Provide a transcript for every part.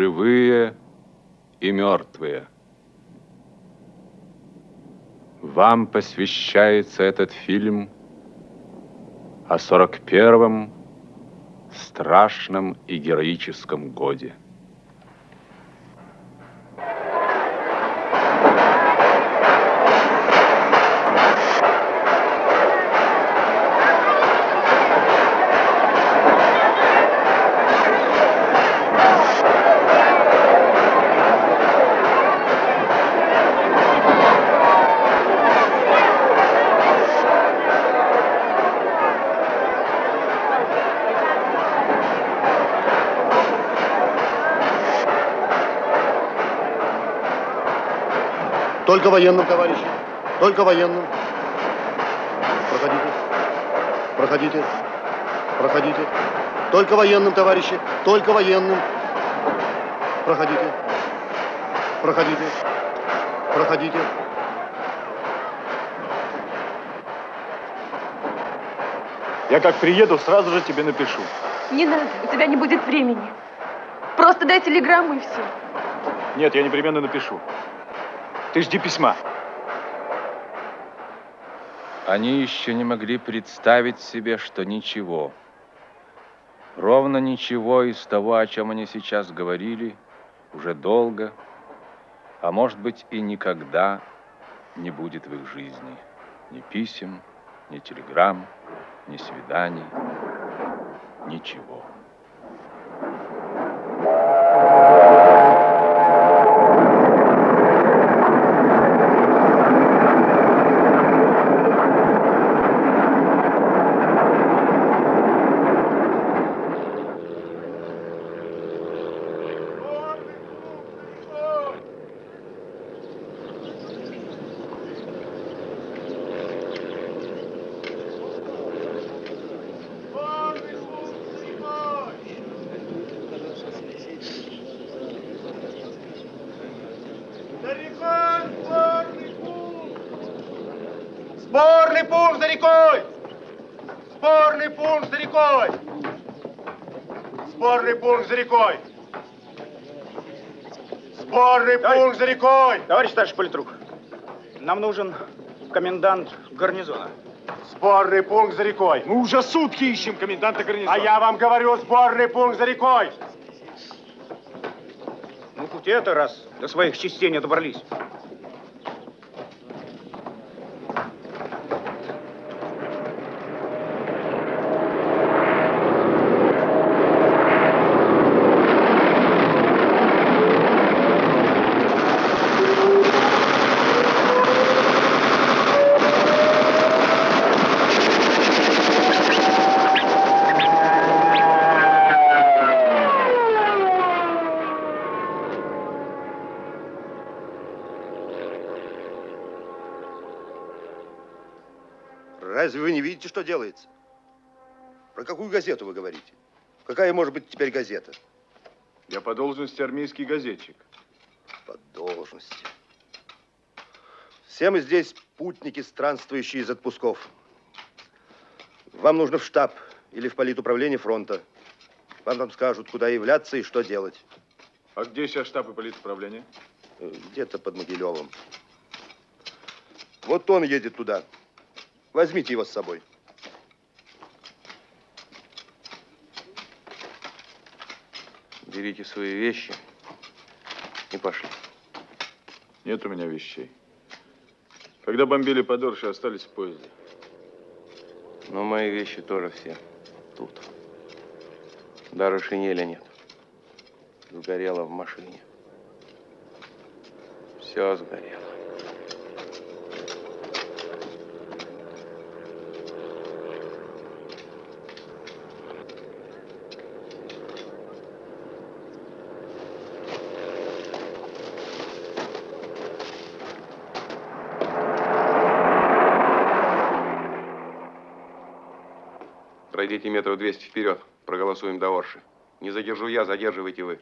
живые и мертвые. Вам посвящается этот фильм о 41-м страшном и героическом годе. Только военным, товарищи. Только военным. Проходите. Проходите. Проходите. Только военным, товарищи. Только военным. Проходите. Проходите. Проходите. Я как приеду, сразу же тебе напишу. Не надо, у тебя не будет времени. Просто дай телеграмму и все. Нет, я непременно напишу. Ты жди письма. Они еще не могли представить себе, что ничего, ровно ничего из того, о чем они сейчас говорили, уже долго, а может быть и никогда не будет в их жизни ни писем, ни телеграмм, ни свиданий, ничего. Спорный пункт за рекой! Спорный пункт за рекой! Спорный пункт за рекой! Спорный пункт за рекой! Товарищ старший политрук, нам нужен комендант гарнизона. Спорный пункт за рекой! Мы уже сутки ищем коменданта гарнизона. А я вам говорю, сборный пункт за рекой! Ну, хоть это раз до своих частей не добрались. Разве вы не видите, что делается? Про какую газету вы говорите? Какая может быть теперь газета? Я по должности армейский газетчик. По должности. Все мы здесь путники, странствующие из отпусков. Вам нужно в штаб или в политуправление фронта. Вам там скажут, куда являться и что делать. А где сейчас штаб и политуправление? Э, Где-то под Могилевым. Вот он едет туда. Возьмите его с собой. Берите свои вещи и пошли. Нет у меня вещей. Когда бомбили Подорши, остались в поезде. Но мои вещи тоже все тут. Даже шинели нет. Сгорело в машине. Все сгорело. Пройдите метров 200 вперед. Проголосуем до Орши. Не задержу я, задерживайте вы.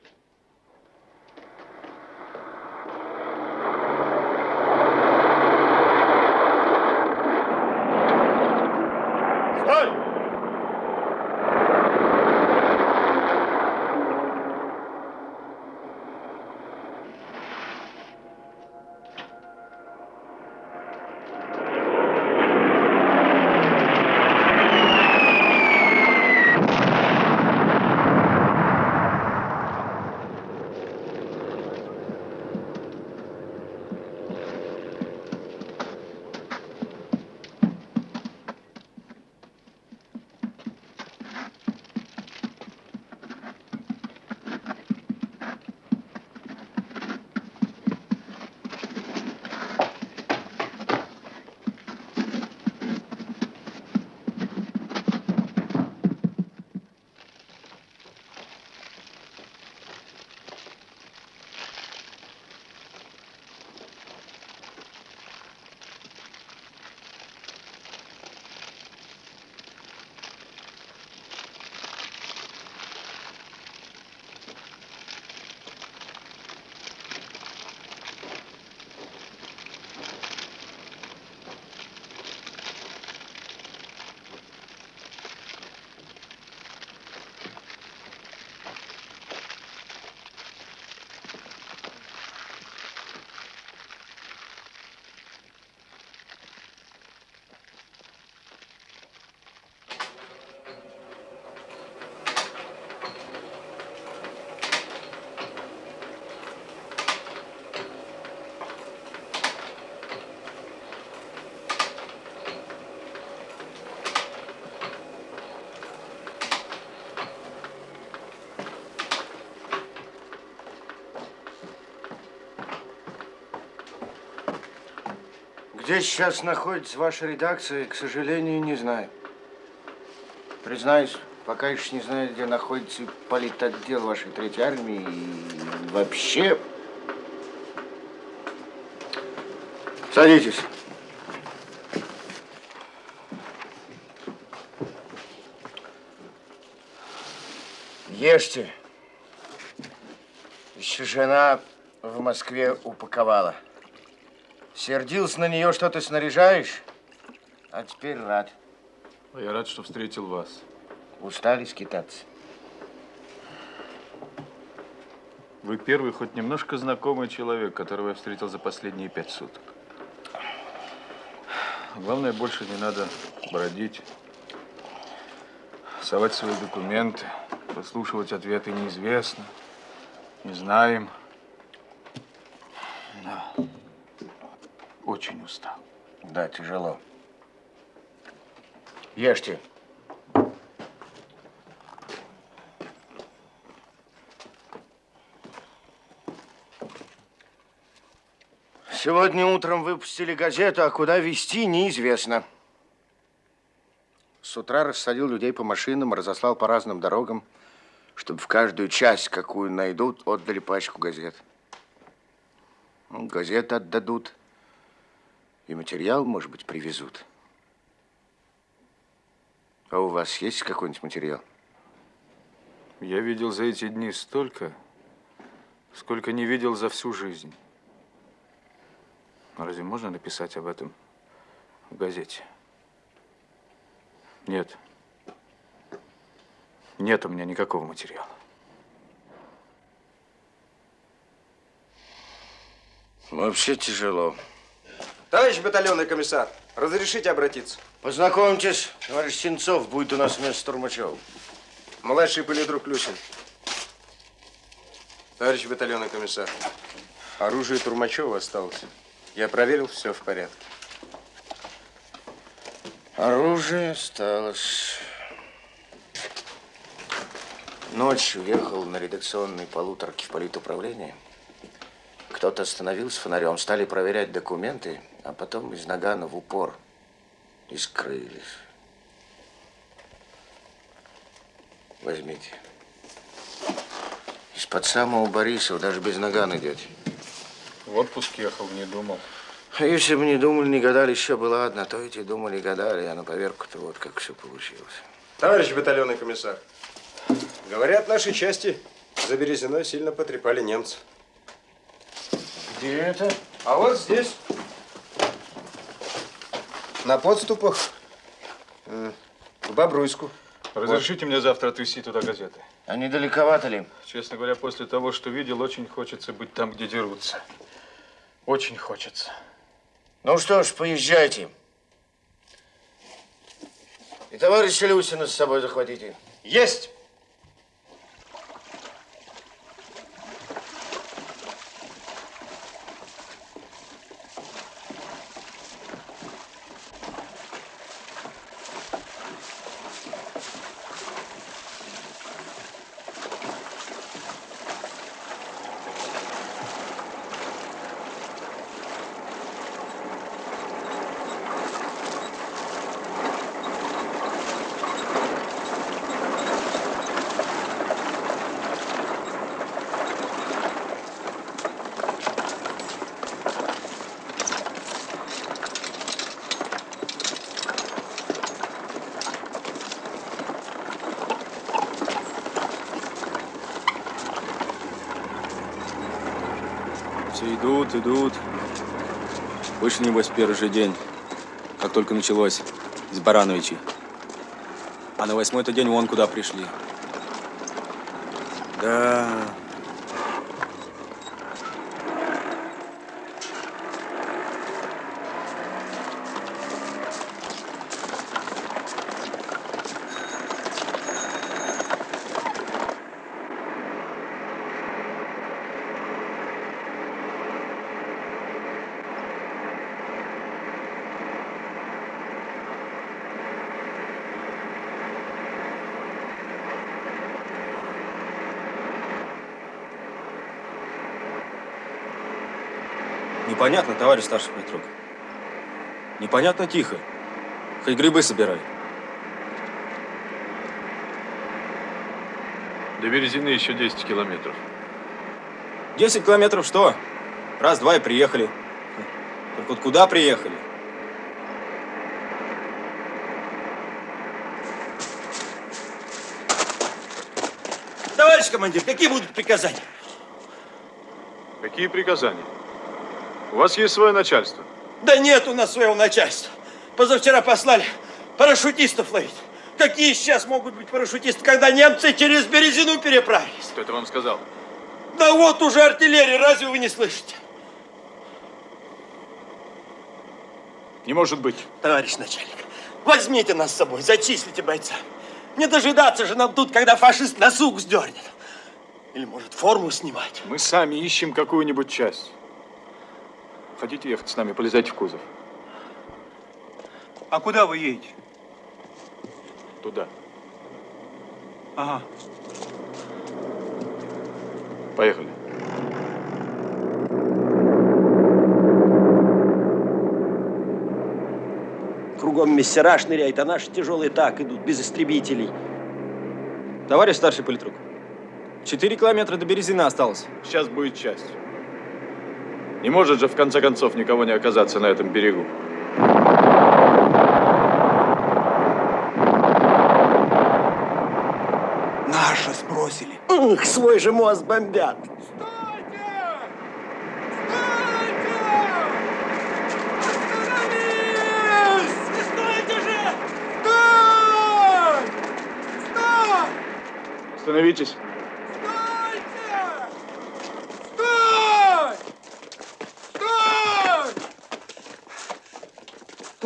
Где сейчас находится ваша редакция, к сожалению, не знаю. Признаюсь, пока еще не знаю, где находится политотдел вашей Третьей армии и вообще... Садитесь. Ешьте. Еще жена в Москве упаковала. Сердился на нее, что ты снаряжаешь, а теперь рад. А Я рад, что встретил вас. Устали скитаться. Вы первый хоть немножко знакомый человек, которого я встретил за последние пять суток. Главное, больше не надо бродить, совать свои документы, выслушивать ответы неизвестно, не знаем. Очень устал. Да, тяжело. Ешьте. Сегодня утром выпустили газету, а куда везти, неизвестно. С утра рассадил людей по машинам, разослал по разным дорогам, чтобы в каждую часть, какую найдут, отдали пачку газет. Ну, газеты отдадут, и материал, может быть, привезут. А у вас есть какой-нибудь материал? Я видел за эти дни столько, сколько не видел за всю жизнь. Но разве можно написать об этом в газете? Нет. Нет у меня никакого материала. Вообще тяжело. Товарищ батальонный комиссар, разрешите обратиться? Познакомьтесь, товарищ Сенцов будет у нас вместо Турмачева. Младший политрук Люсин. Товарищ батальонный комиссар, оружие Турмачева осталось. Я проверил, все в порядке. Оружие осталось. Ночью ехал на редакционной полуторке в политуправление. Кто-то остановился фонарем, стали проверять документы, а потом из Нагана в упор и скрылись. Возьмите. Из-под самого Борисова, даже без Нагана идете. В отпуск ехал, не думал. А если бы не думали, не гадали, еще было одна, то эти думали, гадали, а на поверку-то вот как все получилось. Товарищ батальонный комиссар, говорят, нашей части за Березиной сильно потрепали немцы. Где это? А вот здесь, на подступах э, к Бобруйску. Разрешите мне завтра отвезти туда газеты? А недалековато ли? Честно говоря, после того, что видел, очень хочется быть там, где дерутся. Очень хочется. Ну что ж, поезжайте. И товарища Люсина с собой захватите. Есть! Все идут, идут. Вышли, небось, первый же день, как только началось, из Барановичей. А на восьмой-то день вон куда пришли. Да. Непонятно, товарищ старший политрук. Непонятно тихо. Хоть грибы собирай. До Березины еще 10 километров. 10 километров что? Раз-два и приехали. Только вот куда приехали? Товарищ командир, какие будут приказания? Какие приказания? У вас есть свое начальство. Да нет у нас своего начальства. Позавчера послали парашютистов ловить. Какие сейчас могут быть парашютисты, когда немцы через Березину переправились? Кто это вам сказал? Да вот уже артиллерия, разве вы не слышите? Не может быть. Товарищ начальник, возьмите нас с собой, зачислите бойца. Не дожидаться же нам тут, когда фашист на сук сдернет. Или может форму снимать. Мы сами ищем какую-нибудь часть. Хотите ехать с нами, полезайте в кузов. А куда вы едете? Туда. Ага. Поехали. Кругом мессера шныряют, а наши тяжелые так идут, без истребителей. Товарищ старший политрук, 4 километра до Березина осталось. Сейчас будет часть. Не может же в конце концов никого не оказаться на этом берегу. Наши сбросили. Ух, свой же мост бомбят. Остановитесь.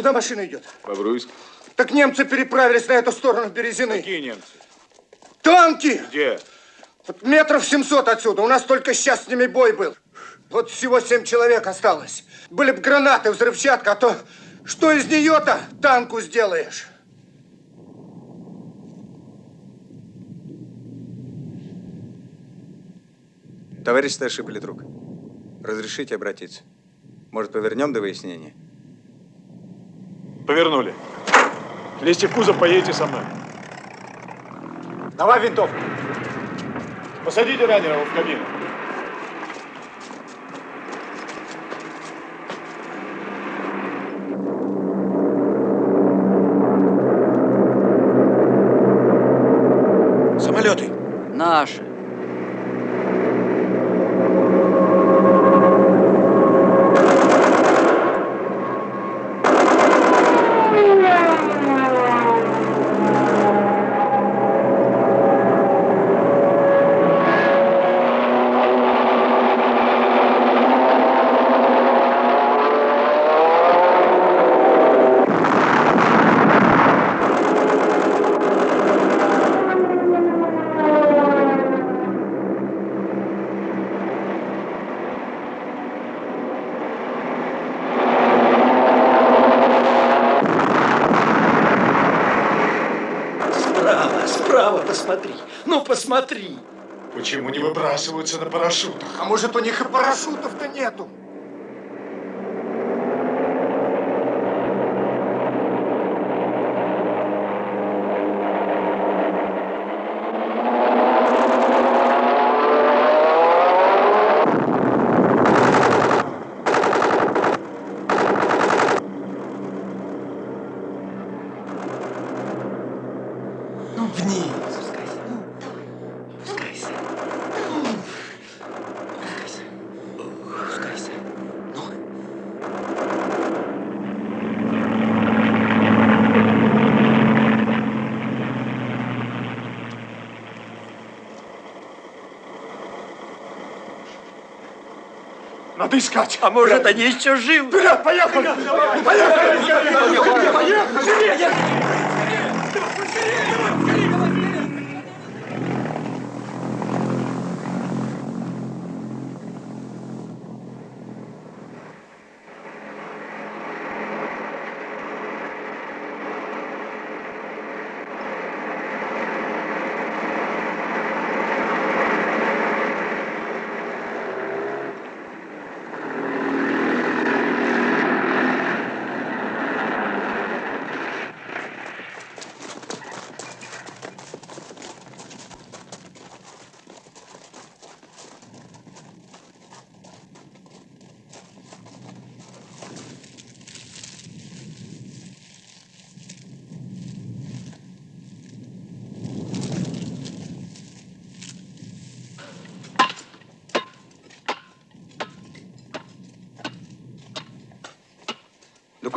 Куда машина идет? Бобруйск. Так немцы переправились на эту сторону Березины. Какие немцы? Танки! Где? Вот метров 700 отсюда. У нас только сейчас с ними бой был. Вот всего семь человек осталось. Были бы гранаты, взрывчатка, а то что из нее-то танку сделаешь? Товарищ старший политрук, разрешите обратиться? Может, повернем до выяснения? Повернули. Лезьте в кузов, поедете со мной. Давай винтовку. Посадите раненого в кабину. Самолеты. Наши. Справа, справа посмотри. Ну, посмотри. Почему не выбрасываются на парашютах? А может, у них и парашютов-то нету? Ну, вниз. Надо искать. А может, они еще живы? Вперед, поехали! Поехали! Поехали!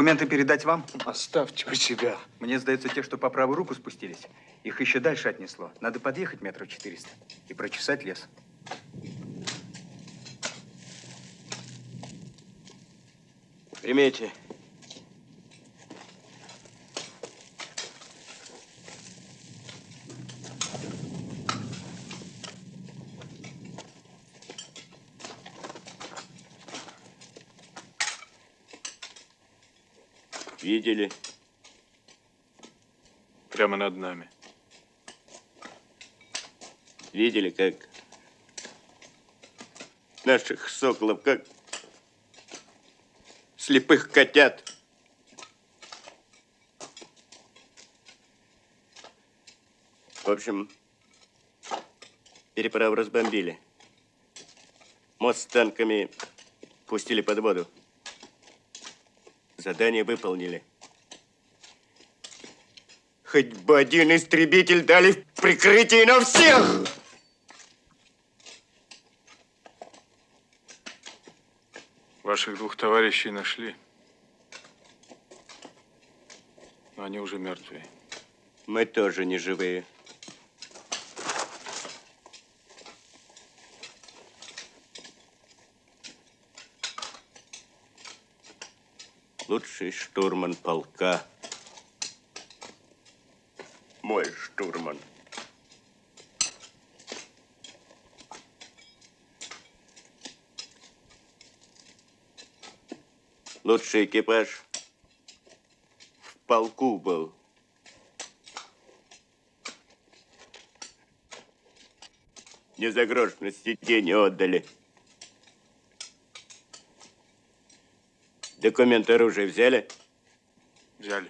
Документы передать вам? Оставьте у себя. Мне сдается, те, что по правую руку спустились, их еще дальше отнесло. Надо подъехать метров 400 и прочесать лес. Примете. Видели? Прямо над нами. Видели, как наших соколов, как слепых котят. В общем, переправу разбомбили. Мост с танками пустили под воду. Задание выполнили. Хоть бы один истребитель дали в прикрытие на всех! Ваших двух товарищей нашли. Но они уже мертвые. Мы тоже не живые. Лучший штурман полка. Мой штурман. Лучший экипаж в полку был. Не за грош на сиденье отдали. Документы оружия взяли? Взяли.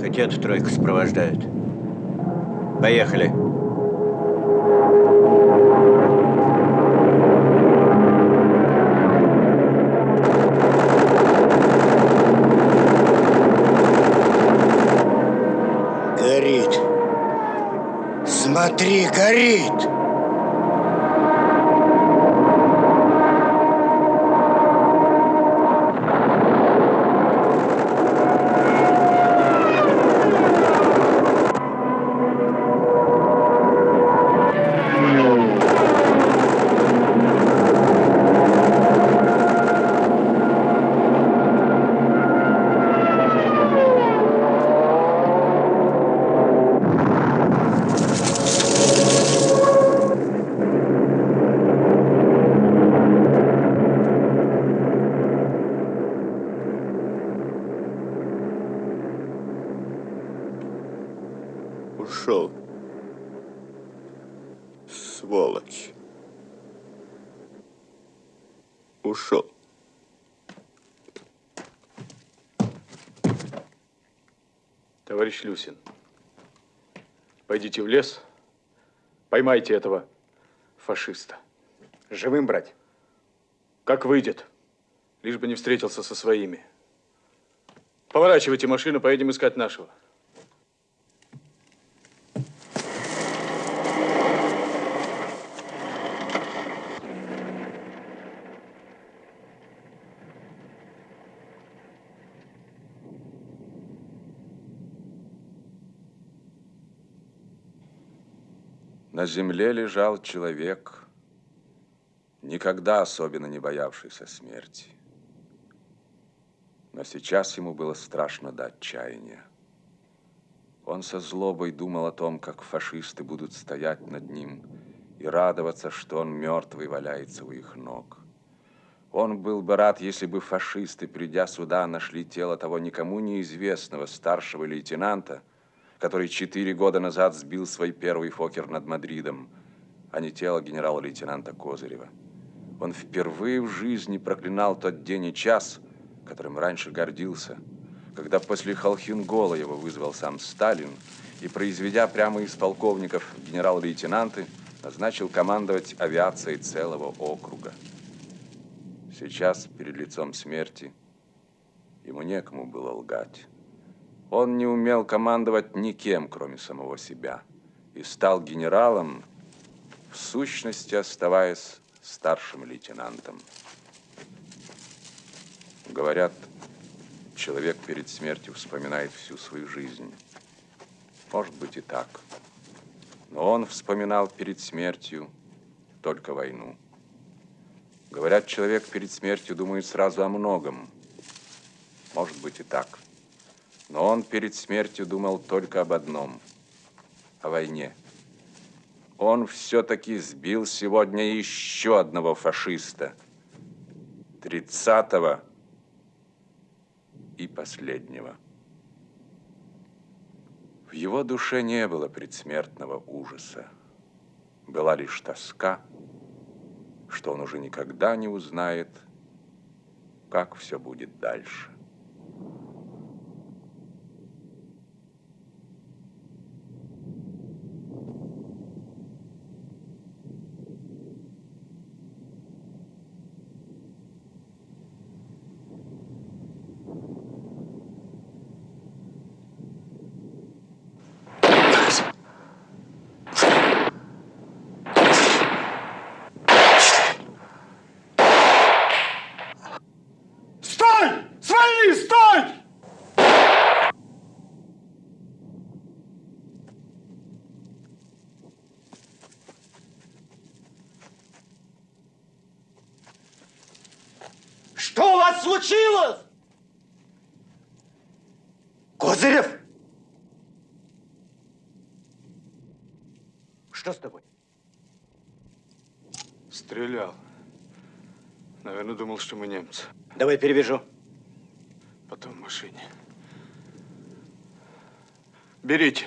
Хотят тройку сопровождают. Поехали. Смотри, пойдите в лес, поймайте этого фашиста. Живым брать? Как выйдет, лишь бы не встретился со своими. Поворачивайте машину, поедем искать нашего. На земле лежал человек, никогда особенно не боявшийся смерти. Но сейчас ему было страшно до отчаяния. Он со злобой думал о том, как фашисты будут стоять над ним и радоваться, что он мертвый валяется у их ног. Он был бы рад, если бы фашисты, придя сюда, нашли тело того никому неизвестного старшего лейтенанта, который четыре года назад сбил свой первый фокер над Мадридом, а не тело генерала-лейтенанта Козырева. Он впервые в жизни проклинал тот день и час, которым раньше гордился, когда после Холхингола его вызвал сам Сталин и, произведя прямо из полковников генерал-лейтенанты, назначил командовать авиацией целого округа. Сейчас, перед лицом смерти, ему некому было лгать. Он не умел командовать никем, кроме самого себя, и стал генералом, в сущности оставаясь старшим лейтенантом. Говорят, человек перед смертью вспоминает всю свою жизнь. Может быть и так. Но он вспоминал перед смертью только войну. Говорят, человек перед смертью думает сразу о многом. Может быть и так. Но он перед смертью думал только об одном – о войне. Он все-таки сбил сегодня еще одного фашиста. Тридцатого и последнего. В его душе не было предсмертного ужаса. Была лишь тоска, что он уже никогда не узнает, как все будет дальше. Стой! Свои, стой! Что у вас случилось? Козырев! Что с тобой? Стрелял. Наверное, думал, что мы немцы. Давай перевяжу. Потом в машине. Берите.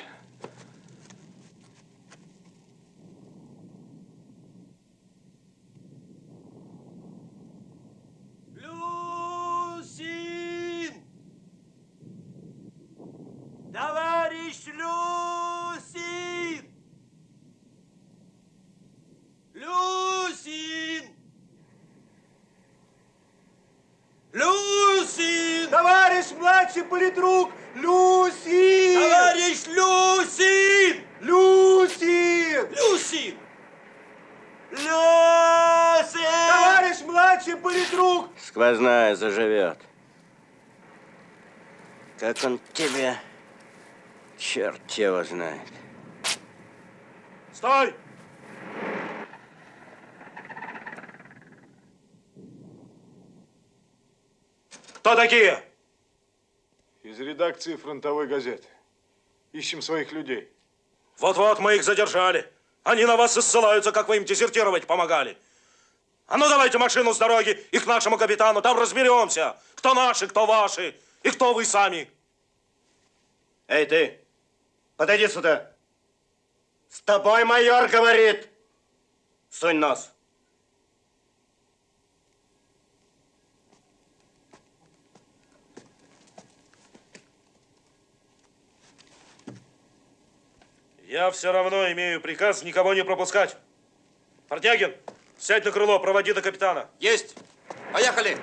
Люсин! Товарищ Люсин! Люсин! Люсин! Товарищ младший политрук! Люси! Товарищ Люсин! Люси! Люсин! Люсин! Товарищ младший политрук! Сквозная заживет. Как он тебя, черт его знает. Стой! Кто такие? Из редакции фронтовой газеты. Ищем своих людей. Вот-вот мы их задержали. Они на вас и ссылаются, как вы им дезертировать помогали. А ну давайте машину с дороги и к нашему капитану, там разберемся, кто наши, кто ваши и кто вы сами. Эй, ты, подойди сюда. С тобой майор говорит. Сунь нос. Я все равно имею приказ никого не пропускать. Фортягин, сядь на крыло, проводи до капитана. Есть! Поехали!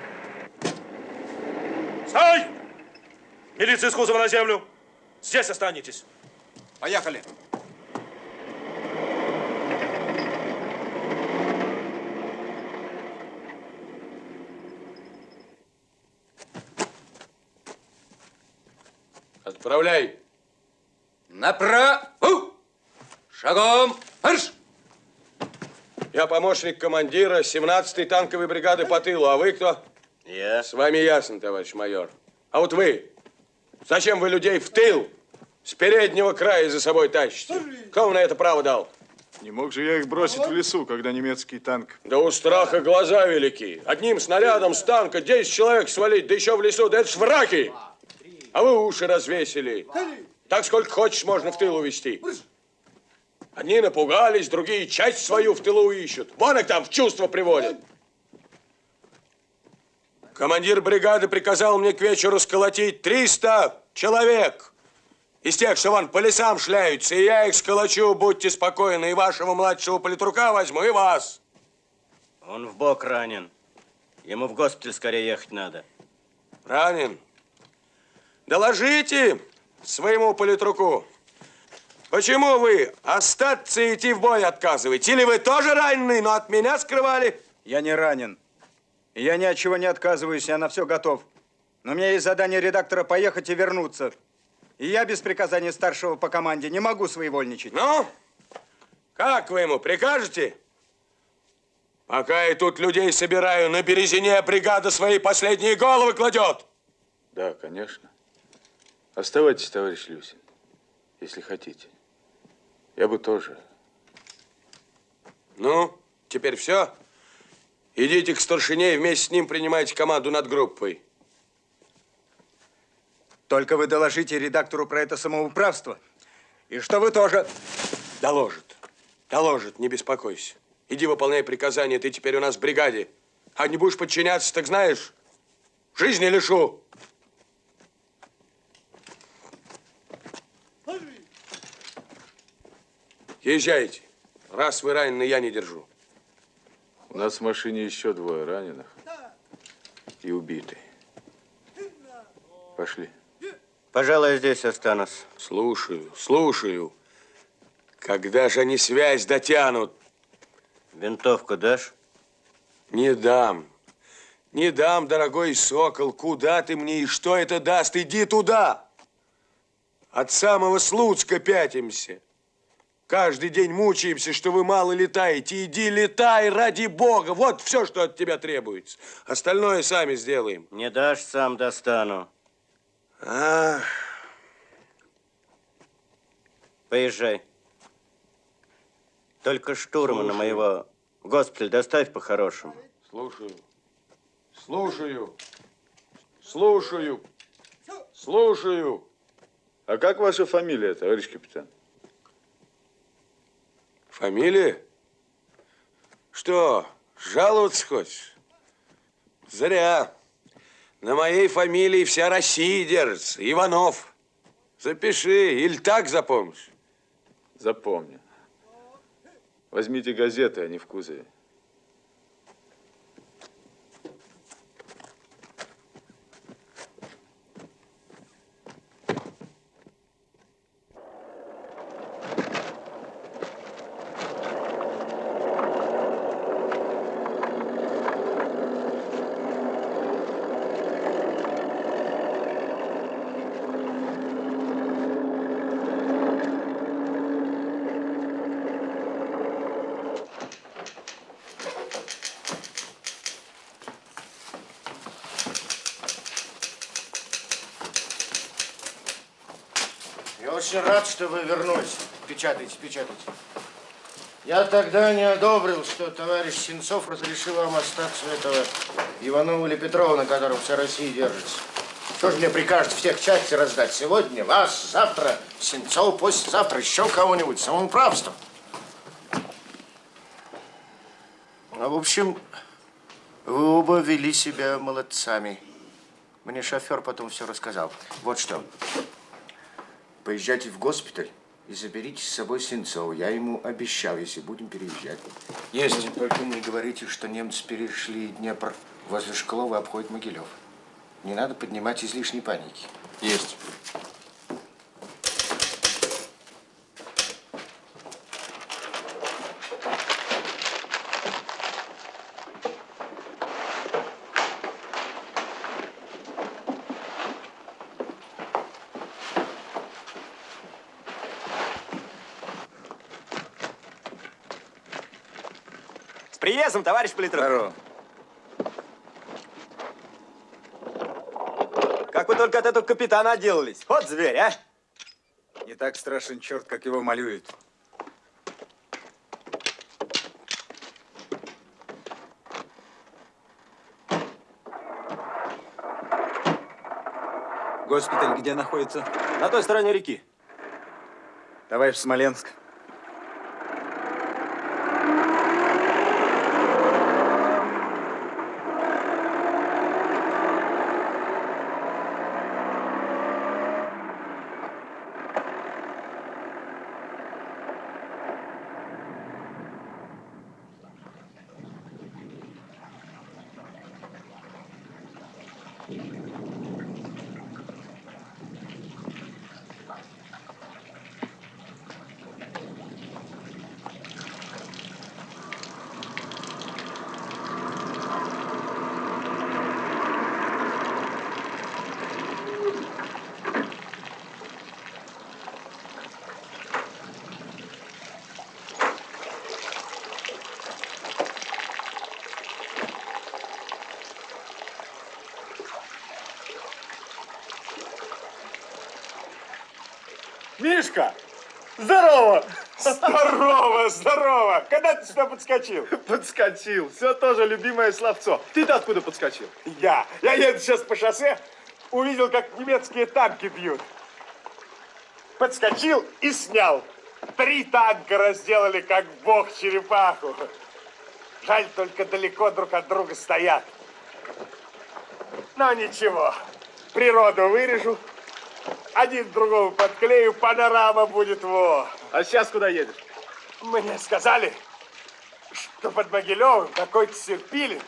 Стой! Милиция из кузова на землю. Здесь останетесь. Поехали! Отправляй. Направо! Шагом! Марш! Я помощник командира 17-й танковой бригады по тылу. А вы кто? Я. С вами ясно, товарищ майор. А вот вы, зачем вы людей в тыл с переднего края за собой тащите? Кто вам на это право дал? Не мог же я их бросить в лесу, когда немецкий танк. Да у страха глаза велики. Одним снарядом с танка 10 человек свалить, да еще в лесу, да это ж враки. А вы уши развесили. Так сколько хочешь можно в тыл увести. Одни напугались, другие часть свою в тылу ищут. Вон их там в чувство приводят. Командир бригады приказал мне к вечеру сколотить 300 человек. Из тех, что вон по лесам шляются, и я их сколочу, будьте спокойны, и вашего младшего политрука возьму, и вас. Он в бок ранен. Ему в госпиталь скорее ехать надо. Ранен? Доложите, своему политруку. Почему вы остаться и идти в бой отказываете? Или вы тоже ранены, но от меня скрывали? Я не ранен. Я ни от чего не отказываюсь, я на все готов. Но у меня есть задание редактора поехать и вернуться. И я без приказания старшего по команде не могу своевольничать. Ну, как вы ему прикажете? Пока я тут людей собираю, на Березине бригада свои последние головы кладет. Да, конечно. Оставайтесь, товарищ Люсин, если хотите. Я бы тоже. Ну, теперь все? Идите к старшине и вместе с ним принимайте команду над группой. Только вы доложите редактору про это самоуправство. И что вы тоже... Доложит. Доложит, не беспокойся. Иди выполняй приказания, ты теперь у нас в бригаде. А не будешь подчиняться, так знаешь, жизни лишу. Езжайте. Раз вы ранены, я не держу. У нас в машине еще двое раненых и убитый. Пошли. Пожалуй, здесь останусь. Слушаю, слушаю. Когда же они связь дотянут? Винтовку дашь? Не дам. Не дам, дорогой сокол. Куда ты мне и что это даст? Иди туда. От самого Слуцка пятимся. Каждый день мучаемся, что вы мало летаете. Иди летай, ради бога. Вот все, что от тебя требуется. Остальное сами сделаем. Не дашь, сам достану. Ах. Поезжай. Только штурмана Слушаю. моего в госпиталь доставь по-хорошему. Слушаю. Слушаю. Слушаю. Слушаю. А как ваша фамилия, товарищ капитан? Фамилия? Что, жаловаться хочешь? Зря. На моей фамилии вся Россия держится. Иванов. Запиши, или так запомнишь. Запомню. Возьмите газеты, они в кузове. Я очень рад, что вы вернулись. Печатайте, печатайте. Я тогда не одобрил, что товарищ Сенцов разрешил вам остаться этого Иванова или Петрова, на котором вся Россия держится. Что же мне прикажете всех части раздать? Сегодня вас, завтра Сенцов, послезавтра еще кого-нибудь. Самоуправство. А в общем, вы оба вели себя молодцами. Мне шофер потом все рассказал. Вот что. Поезжайте в госпиталь и заберите с собой Сенцова. Я ему обещал, если будем переезжать. Есть. Только не говорите, что немцы перешли Днепр возле Шклова обходят Могилев. Не надо поднимать излишней паники. Есть. Приездом, товарищ политрук. Здорово. Как вы только от этого капитана отделались. Вот зверь, а. Не так страшен черт, как его малюют. Госпиталь где находится? На той стороне реки. Давай в Смоленск. Здорово! Здорово, здорово! Когда ты сюда подскочил? Подскочил. Все тоже любимое словцо. Ты-то откуда подскочил? Я. Я еду сейчас по шоссе, увидел, как немецкие танки бьют. Подскочил и снял. Три танка разделали, как бог черепаху. Жаль, только далеко друг от друга стоят. Но ничего, природу вырежу, один другого подклею, панорама будет во. А сейчас куда едешь? Мне сказали, что под Могилевым какой-то Серпилин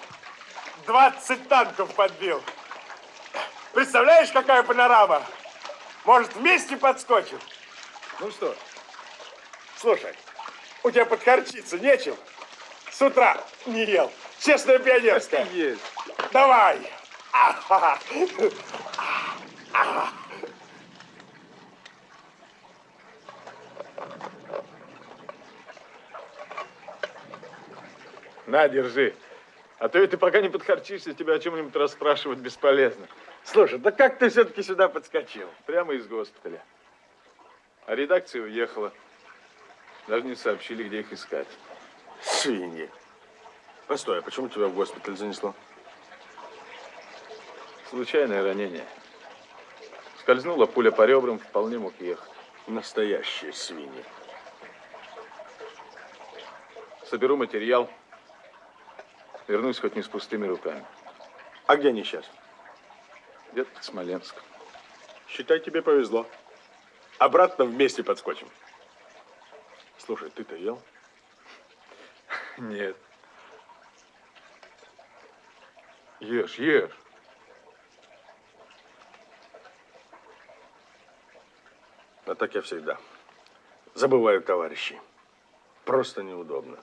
20 танков подбил. Представляешь, какая панорама? Может, вместе подскочим? Ну что, слушай, у тебя подхарчиться нечем? С утра не ел. Честная пионерская. Есть. Давай. Ага. Ага. На, держи. А то и ты пока не подхарчишься, тебя о чем-нибудь расспрашивать бесполезно. Слушай, да как ты все-таки сюда подскочил? Прямо из госпиталя. А редакция уехала. Даже не сообщили, где их искать. Свиньи. Постой, а почему тебя в госпиталь занесло? Случайное ранение. Скользнула пуля по ребрам, вполне мог ехать. Настоящие свиньи. Соберу материал. Вернусь хоть не с пустыми руками. А где они сейчас? Где-то под Смоленском. Считай, тебе повезло. Обратно вместе подскочим. Слушай, ты-то ел? Нет. Ешь, ешь. А так я всегда. Забываю товарищей. Просто неудобно.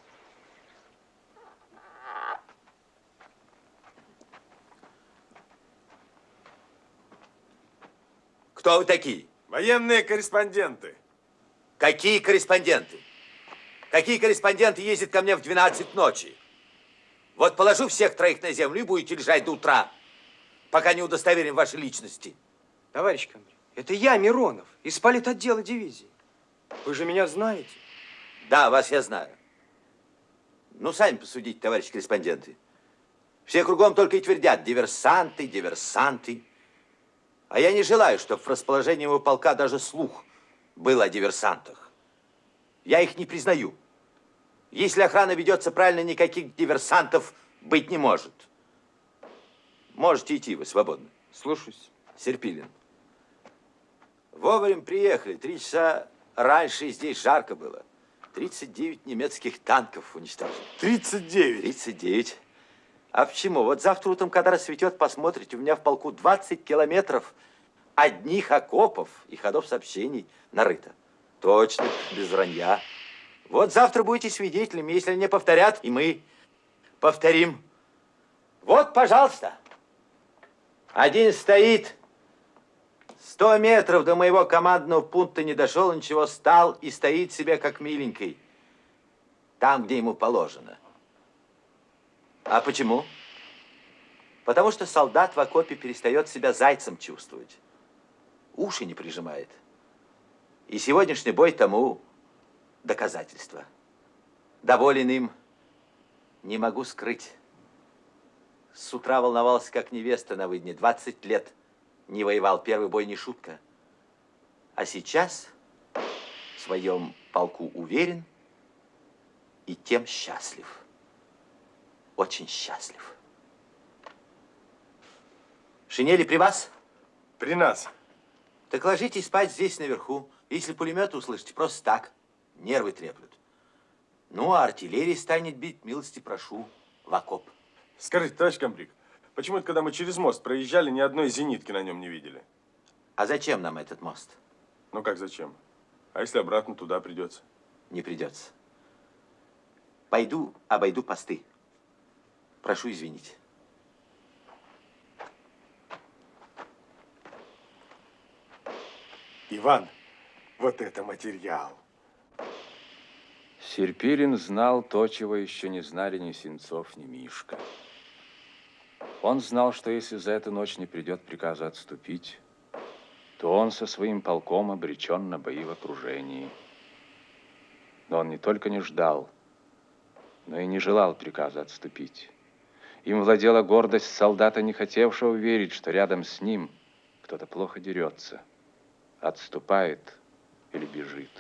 Кто вы такие? Военные корреспонденты. Какие корреспонденты? Какие корреспонденты ездят ко мне в 12 ночи? Вот положу всех троих на землю и будете лежать до утра, пока не удостоверим ваши личности. Товарищ командир, это я, Миронов, из политотдела дивизии. Вы же меня знаете. Да, вас я знаю. Ну, сами посудите, товарищи корреспонденты. Все кругом только и твердят диверсанты, диверсанты. А я не желаю, чтобы в расположении его полка даже слух был о диверсантах. Я их не признаю. Если охрана ведется правильно, никаких диверсантов быть не может. Можете идти, вы свободны. Слушаюсь. Серпилин. Вовремя приехали. Три часа раньше здесь жарко было. 39 немецких танков уничтожили. 39? 39. А почему? Вот завтра утром, когда рассветет, посмотрите, у меня в полку 20 километров одних окопов и ходов сообщений нарыто. Точно, без вранья. Вот завтра будете свидетелями, если они повторят, и мы повторим. Вот, пожалуйста. Один стоит, сто метров до моего командного пункта не дошел, ничего, стал и стоит себе как миленький. Там, где ему положено. А почему? Потому что солдат в окопе перестает себя зайцем чувствовать. Уши не прижимает. И сегодняшний бой тому доказательство. Доволен им не могу скрыть. С утра волновался, как невеста на выдне. 20 лет не воевал. Первый бой не шутка. А сейчас в своем полку уверен и тем счастлив очень счастлив. Шинели при вас? При нас. Так ложитесь спать здесь наверху. Если пулемет услышите, просто так. Нервы треплют. Ну, а артиллерия станет бить, милости прошу, в окоп. Скажите, товарищ комбриг, почему это, когда мы через мост проезжали, ни одной зенитки на нем не видели? А зачем нам этот мост? Ну, как зачем? А если обратно туда придется? Не придется. Пойду, обойду посты. Прошу извинить. Иван, вот это материал. Серпирин знал то, чего еще не знали ни Сенцов, ни Мишка. Он знал, что если за эту ночь не придет приказа отступить, что он со своим полком обречен на бои в окружении. Но он не только не ждал, но и не желал приказа отступить. Им владела гордость солдата, не хотевшего верить, что рядом с ним кто-то плохо дерется, отступает или бежит.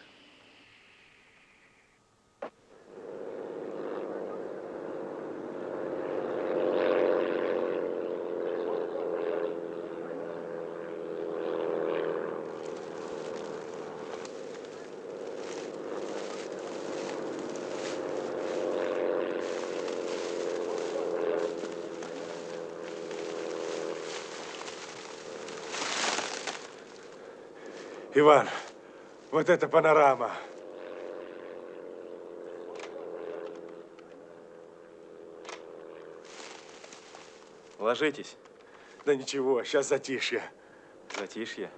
Иван, вот это панорама. Ложитесь. Да ничего, сейчас затишье. Затишье.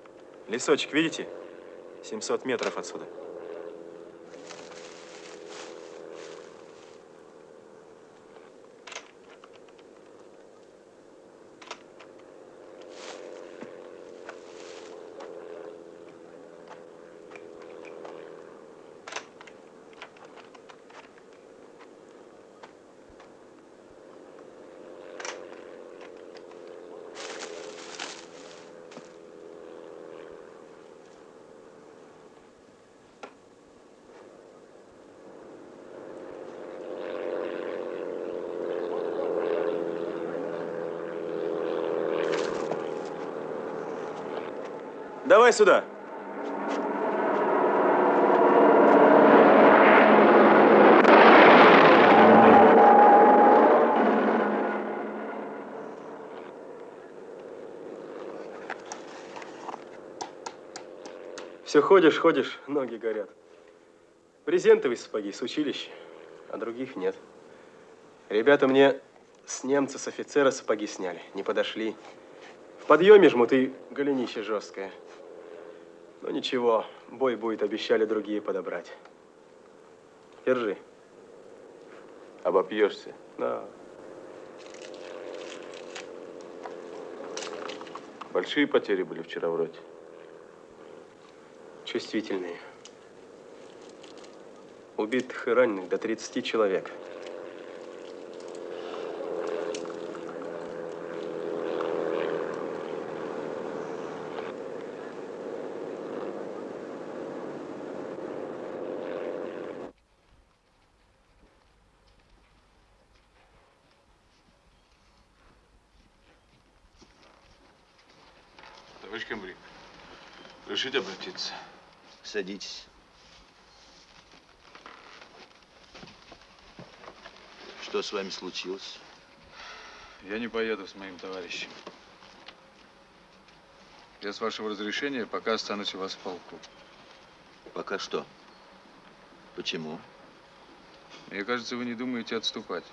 Лесочек, видите? 700 метров отсюда. Давай сюда. Все ходишь, ходишь, ноги горят. Брезентовые сапоги с училища, а других нет. Ребята мне с немца, с офицера сапоги сняли, не подошли. В подъеме жмут и голенище жесткое. Но ничего, бой будет, обещали другие подобрать. Держи. Обопьешься? Да. Большие потери были вчера вроде. Чувствительные. Убитых и раненых до 30 человек. Товарищ комбриг, решите обратиться. Садитесь. Что с вами случилось? Я не поеду с моим товарищем. Я, с вашего разрешения, пока останусь у вас в полку. Пока что. Почему? Мне кажется, вы не думаете отступать.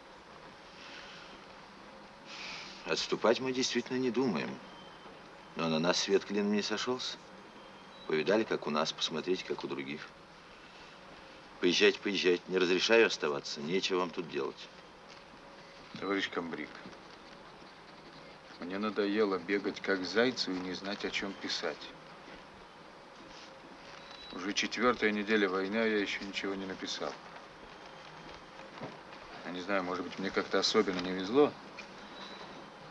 Отступать мы действительно не думаем. Но на нас свет клином не сошелся. Повидали, как у нас, посмотрите, как у других. Поезжайте, поезжайте. Не разрешаю оставаться. Нечего вам тут делать. Товарищ комбриг, мне надоело бегать как зайцу и не знать, о чем писать. Уже четвертая неделя войны, а я еще ничего не написал. Я не знаю, может быть, мне как-то особенно не везло,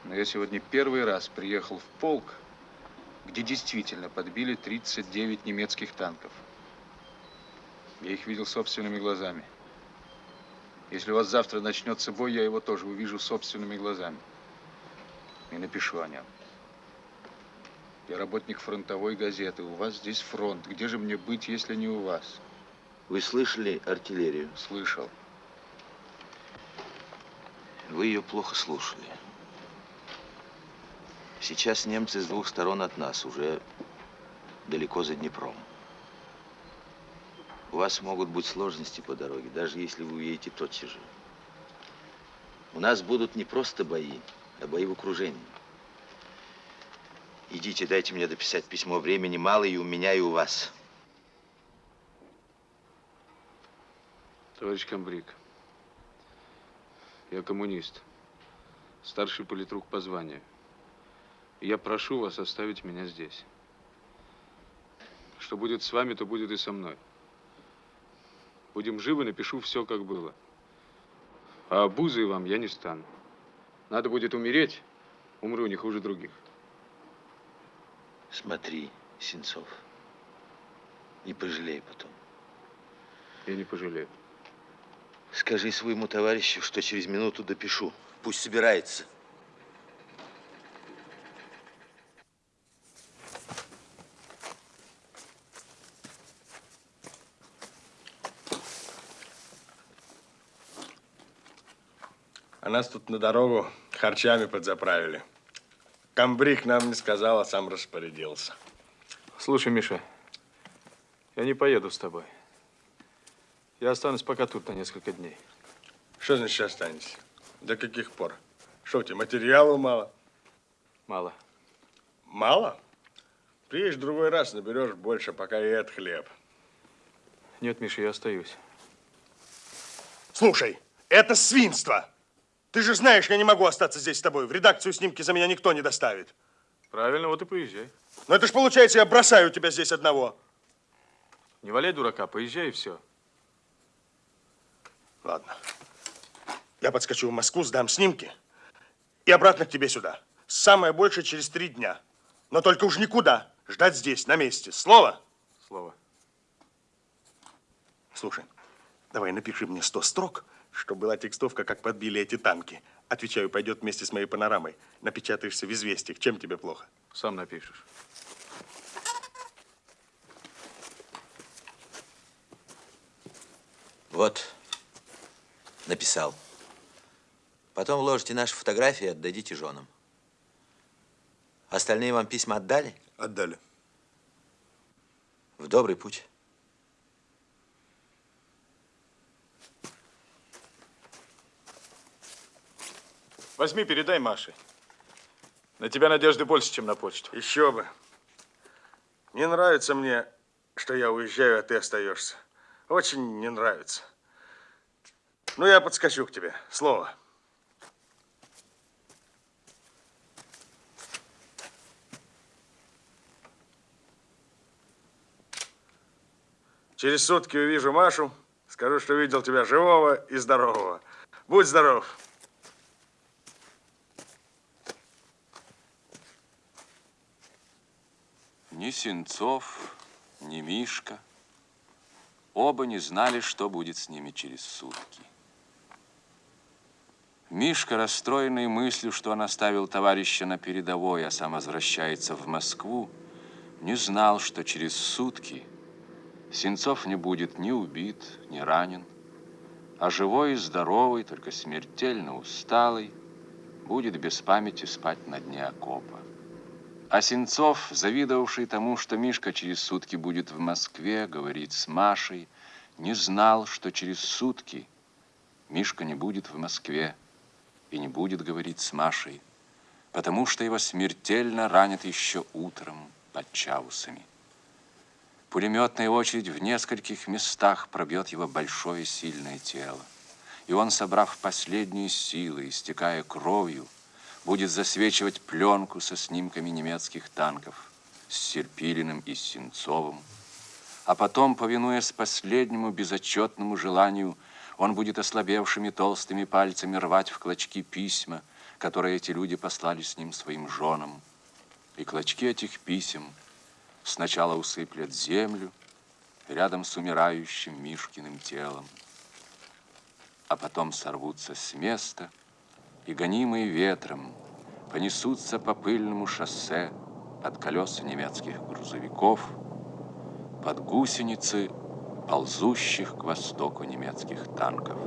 но я сегодня первый раз приехал в полк, где действительно подбили 39 немецких танков. Я их видел собственными глазами. Если у вас завтра начнется бой, я его тоже увижу собственными глазами. И напишу о нем. Я работник фронтовой газеты. У вас здесь фронт. Где же мне быть, если не у вас? Вы слышали артиллерию? Слышал. Вы ее плохо слушали. Сейчас немцы с двух сторон от нас, уже далеко за Днепром. У вас могут быть сложности по дороге, даже если вы уедете тотчас же. У нас будут не просто бои, а бои в окружении. Идите, дайте мне дописать письмо. Времени мало и у меня, и у вас. Товарищ комбриг, я коммунист, старший политрук по званию. Я прошу вас оставить меня здесь. что будет с вами, то будет и со мной. Будем живы, напишу все, как было. А обузой вам я не стану. Надо будет умереть, умру не хуже других. Смотри, Сенцов, не пожалей потом. Я не пожалею. Скажи своему товарищу, что через минуту допишу. Пусть собирается. А нас тут на дорогу харчами подзаправили. Камбрик нам не сказал, а сам распорядился. Слушай, Миша, я не поеду с тобой. Я останусь пока тут на несколько дней. Что значит останетесь? До каких пор? Что, тебе материала мало? Мало. Мало? Приедешь в другой раз, наберешь больше, пока и это хлеб. Нет, Миша, я остаюсь. Слушай, это свинство! Ты же знаешь, я не могу остаться здесь с тобой. В редакцию снимки за меня никто не доставит. Правильно, вот и поезжай. Но это ж получается, я бросаю тебя здесь одного. Не валяй дурака, поезжай и все. Ладно. Я подскочу в Москву, сдам снимки и обратно к тебе сюда. Самое большее через три дня. Но только уж никуда. Ждать здесь, на месте. Слово? Слово. Слушай, давай напиши мне 100 строк, чтобы была текстовка, как подбили эти танки. Отвечаю, пойдет вместе с моей панорамой. Напечатаешься в известиях. Чем тебе плохо? Сам напишешь. Вот, написал. Потом вложите наши фотографии и отдадите женам. Остальные вам письма отдали? Отдали. В добрый путь. Возьми, передай Маше. На тебя надежды больше, чем на почту. Еще бы. Не нравится мне, что я уезжаю, а ты остаешься. Очень не нравится. Ну, я подскочу к тебе. Слово. Через сутки увижу Машу, скажу, что видел тебя живого и здорового. Будь здоров. Ни Сенцов, ни Мишка. Оба не знали, что будет с ними через сутки. Мишка, расстроенный мыслью, что он оставил товарища на передовой, а сам возвращается в Москву, не знал, что через сутки Сенцов не будет ни убит, ни ранен, а живой и здоровый, только смертельно усталый, будет без памяти спать на дне окопа. А завидовавший тому, что Мишка через сутки будет в Москве, говорит с Машей, не знал, что через сутки Мишка не будет в Москве и не будет говорить с Машей, потому что его смертельно ранят еще утром под Чаусами. Пулеметная очередь в нескольких местах пробьет его большое сильное тело. И он, собрав последние силы, истекая кровью, будет засвечивать пленку со снимками немецких танков с Серпилиным и Сенцовым. А потом, повинуясь последнему безотчетному желанию, он будет ослабевшими толстыми пальцами рвать в клочки письма, которые эти люди послали с ним своим женам. И клочки этих писем сначала усыплят землю рядом с умирающим Мишкиным телом, а потом сорвутся с места и, гонимые ветром, понесутся по пыльному шоссе под колеса немецких грузовиков, под гусеницы ползущих к востоку немецких танков.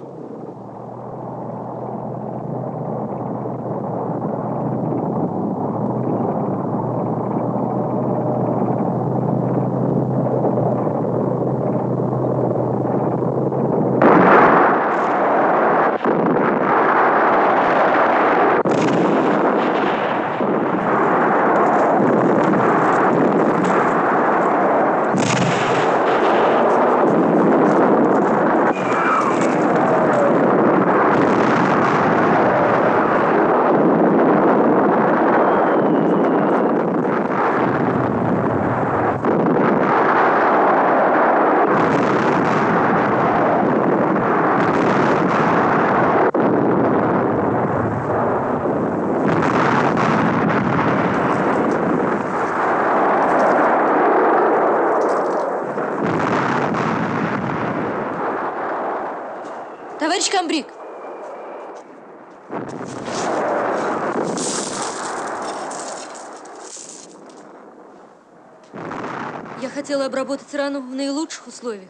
Обработать рану в наилучших условиях,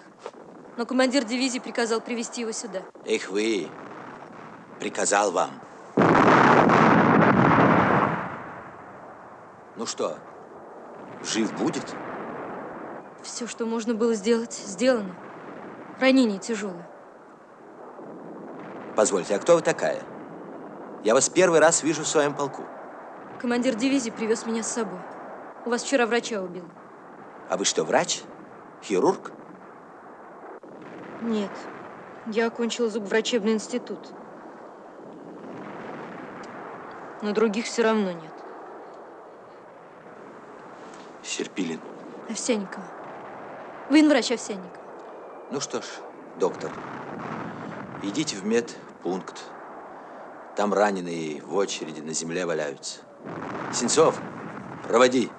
но командир дивизии приказал привести его сюда. Эх вы, приказал вам. Ну что, жив будет? Все, что можно было сделать, сделано. Ранение тяжелое. Позвольте, а кто вы такая? Я вас первый раз вижу в своем полку. Командир дивизии привез меня с собой. У вас вчера врача убил. А вы что, врач? Хирург? Нет, я окончила зубоврачебный институт. Но других все равно нет. Серпилин. Овсянникова. Военврач Овсянникова. Ну что ж, доктор, идите в медпункт. Там раненые в очереди на земле валяются. Сенцов, проводи.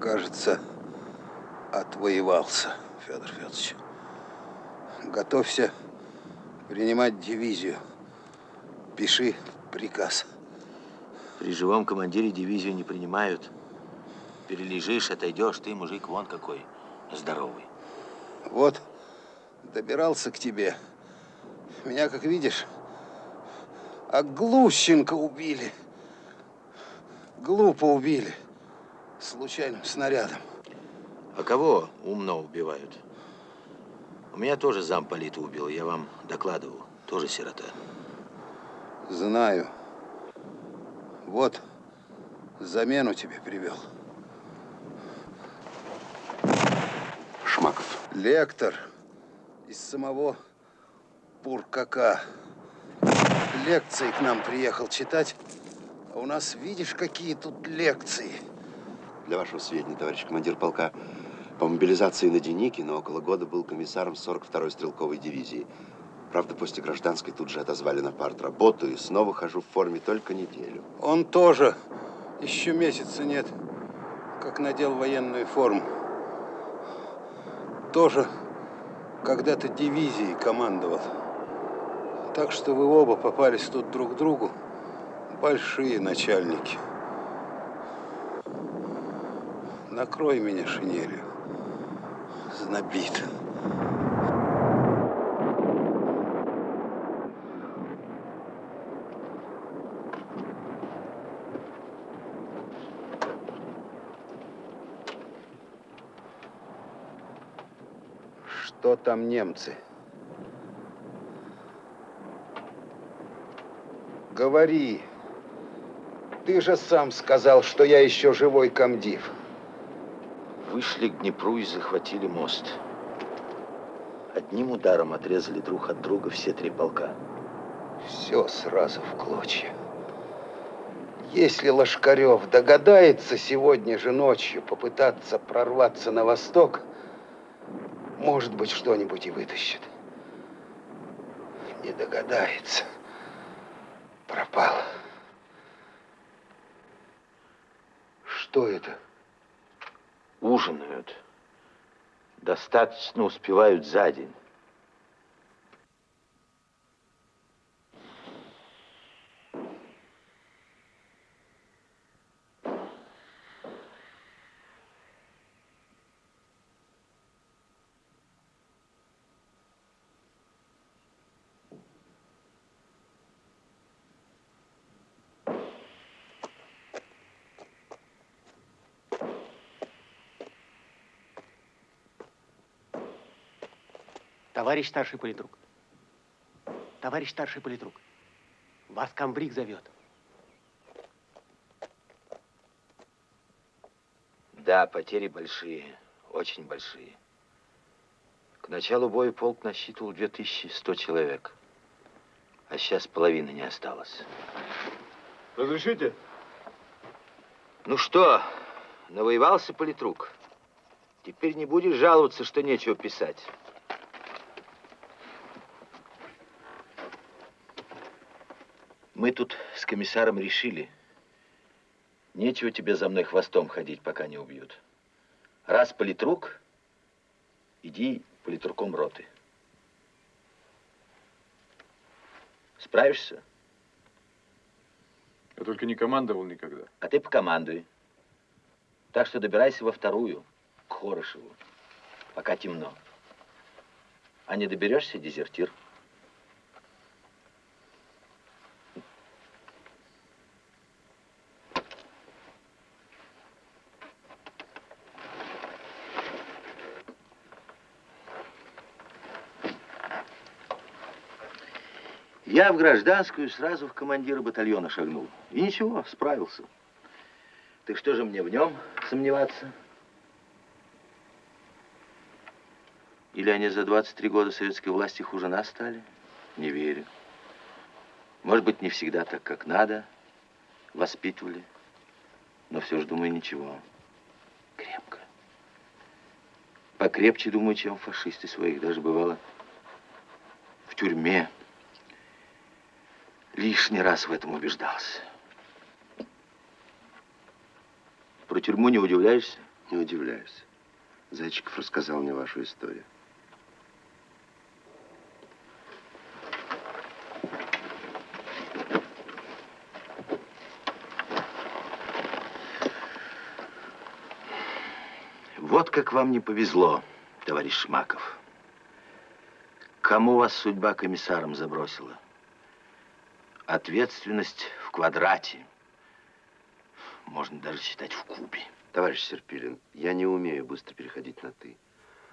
Кажется, отвоевался, Федор Федорович. Готовься принимать дивизию. Пиши приказ. При живом командире дивизию не принимают. Перележишь, отойдешь, ты мужик вон какой здоровый. Вот, добирался к тебе. Меня, как видишь, а Глущенко убили. Глупо убили. Случайным снарядом. А кого умно убивают? У меня тоже замполита убил, я вам докладывал. Тоже сирота. Знаю. Вот, замену тебе привел. Шмаков. Лектор из самого Пуркака. Лекции к нам приехал читать. А у нас, видишь, какие тут лекции. Для вашего сведения, товарищ командир полка, по мобилизации на Деникино около года был комиссаром 42-й стрелковой дивизии. Правда, после гражданской тут же отозвали на партработу и снова хожу в форме только неделю. Он тоже еще месяца нет, как надел военную форму. Тоже когда-то дивизией командовал. Так что вы оба попались тут друг другу. Большие начальники. Накрой меня шинелью. Знобит. Что там немцы? Говори. Ты же сам сказал, что я еще живой комдив. Вышли к Днепру и захватили мост. Одним ударом отрезали друг от друга все три полка. Все сразу в клочья. Если Лошкарев догадается сегодня же ночью попытаться прорваться на восток, может быть, что-нибудь и вытащит. Не догадается. Пропал. Что это? Ужинают. Достаточно успевают за день. Товарищ старший политрук. Товарищ старший политрук. Вас комбриг зовет. Да, потери большие, очень большие. К началу боя полк насчитывал 2100 человек. А сейчас половины не осталось. Разрешите? Ну что, навоевался политрук? Теперь не будешь жаловаться, что нечего писать. Мы тут с комиссаром решили, нечего тебе за мной хвостом ходить, пока не убьют. Раз политрук, иди политруком роты. Справишься? Я только не командовал никогда. А ты покомандуй. Так что добирайся во вторую, к Хорошеву, пока темно. А не доберешься, дезертир. Я в гражданскую сразу в командира батальона шагнул. И ничего, справился. Так что же мне в нем сомневаться? Или они за 23 года советской власти хуже нас стали? Не верю. Может быть, не всегда так, как надо. Воспитывали. Но все же, думаю, ничего. Крепко. Покрепче, думаю, чем фашисты своих. Даже бывало в тюрьме. Лишний раз в этом убеждался. Про тюрьму не удивляешься? Не удивляюсь. Зайчиков рассказал мне вашу историю. Вот как вам не повезло, товарищ Шмаков. Кому вас судьба комиссаром забросила? Ответственность в квадрате. Можно даже считать в кубе. Товарищ Серпилин, я не умею быстро переходить на «ты».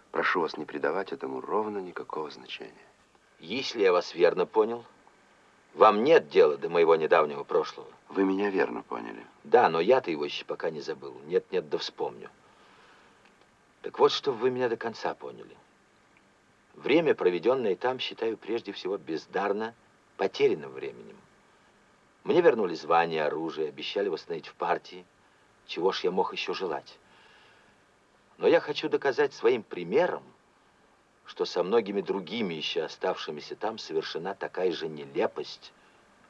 Прошу вас не придавать этому ровно никакого значения. Если я вас верно понял, вам нет дела до моего недавнего прошлого. Вы меня верно поняли. Да, но я-то его еще пока не забыл. Нет-нет, да вспомню. Так вот, чтобы вы меня до конца поняли. Время, проведенное там, считаю прежде всего бездарно потерянным временем. Мне вернули звание, оружие, обещали восстановить в партии. Чего ж я мог еще желать? Но я хочу доказать своим примером, что со многими другими еще оставшимися там совершена такая же нелепость,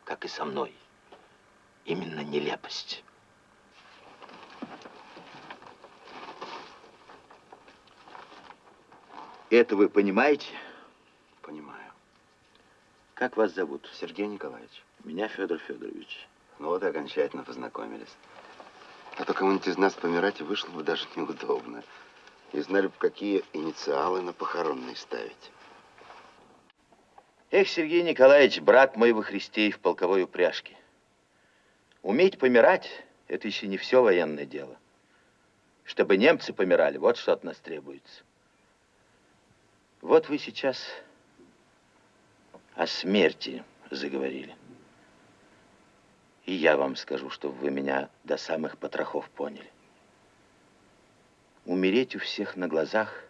как и со мной. Именно нелепость. Это вы понимаете? Понимаю. Как вас зовут? Сергей Николаевич. Меня Федор Федорович. Ну вот и окончательно познакомились. А то кому-нибудь из нас помирать вышло бы даже неудобно. И знали бы, какие инициалы на похоронные ставить. Эх, Сергей Николаевич, брат мой во Христе и в полковой упряжке. Уметь помирать – это еще не все военное дело. Чтобы немцы помирали, вот что от нас требуется. Вот вы сейчас о смерти заговорили. И я вам скажу, чтобы вы меня до самых потрохов поняли. Умереть у всех на глазах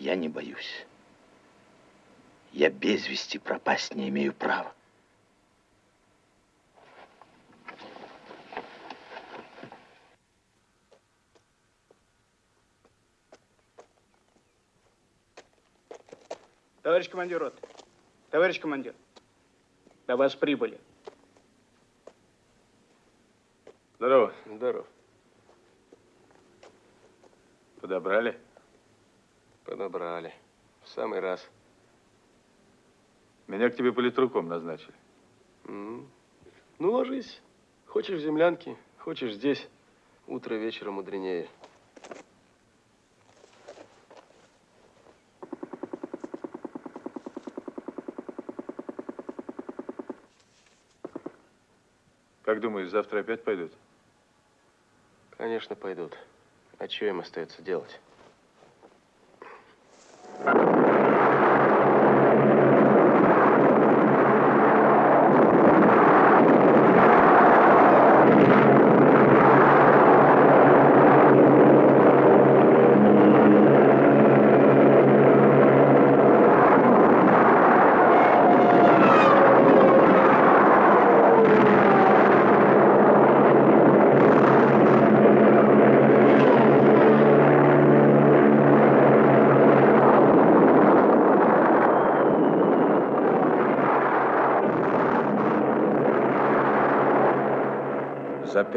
я не боюсь. Я без вести пропасть не имею права. Товарищ командир роты, товарищ командир, до вас прибыли. Здорово. Здорово. Подобрали? Подобрали. В самый раз. Меня к тебе политруком назначили. Ну, ложись. Хочешь в землянке, хочешь здесь. Утро вечера мудренее. Как думаешь, завтра опять пойдут? Конечно, пойдут. А что им остается делать?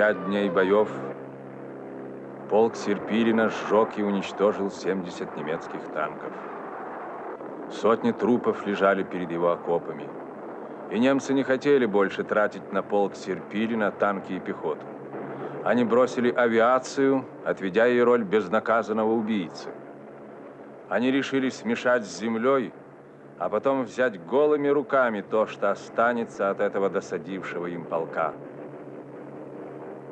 Пять дней боев полк Серпилина сжег и уничтожил 70 немецких танков. Сотни трупов лежали перед его окопами. И немцы не хотели больше тратить на полк Серпилина танки и пехоту. Они бросили авиацию, отведя ей роль безнаказанного убийцы. Они решили смешать с землей, а потом взять голыми руками то, что останется от этого досадившего им полка.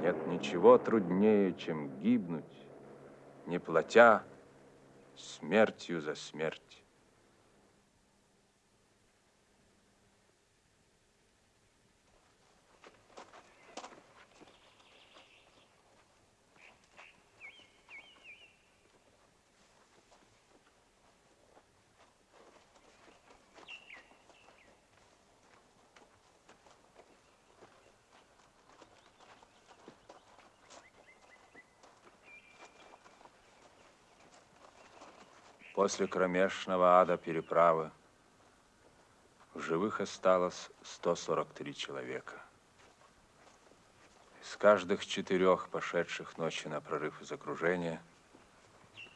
Нет ничего труднее, чем гибнуть, не платя смертью за смерть. После кромешного ада переправы в живых осталось 143 человека. Из каждых четырех пошедших ночью на прорыв из окружения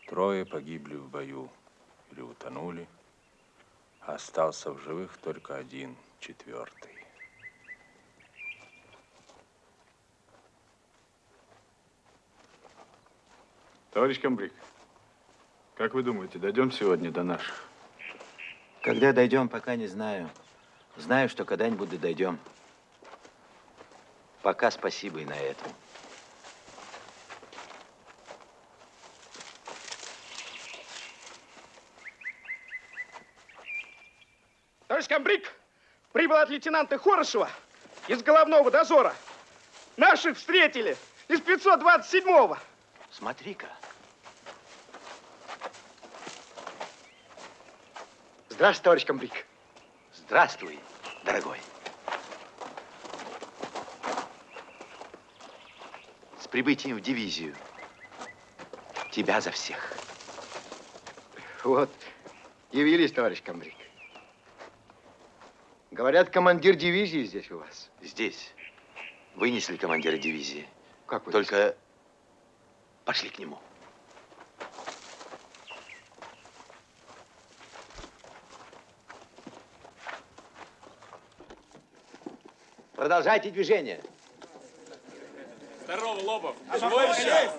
трое погибли в бою или утонули, а остался в живых только один, четвертый. Товарищ комбриг, как вы думаете, дойдем сегодня до наших? Когда дойдем, пока не знаю. Знаю, что когда-нибудь да дойдем. Пока спасибо и на этом. Товарищ комбриг, прибыл от лейтенанта Хорошева из головного дозора. Наших встретили из 527-го. Смотри-ка. Здравствуй, товарищ комбриг. Здравствуй, дорогой. С прибытием в дивизию. Тебя за всех. Вот, явились, товарищ комбриг. Говорят, командир дивизии здесь у вас. Здесь. Вынесли командира дивизии. Как вы? Только пошли к нему. Продолжайте движение. Здорово, Лобов. Чего еще?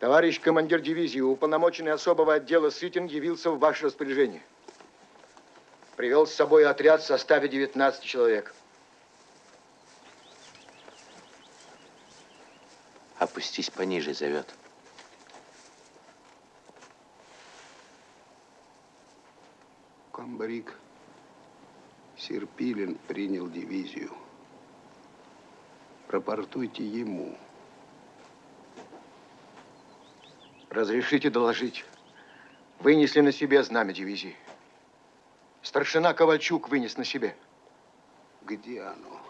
Товарищ командир дивизии, уполномоченный особого отдела Сытин явился в ваше распоряжение. Привел с собой отряд в составе 19 человек. Опустись пониже, зовет. Комбриг Серпилин принял дивизию. Рапортуйте ему. Разрешите доложить. Вынесли на себе знамя дивизии. Старшина Ковальчук вынес на себе. Где оно?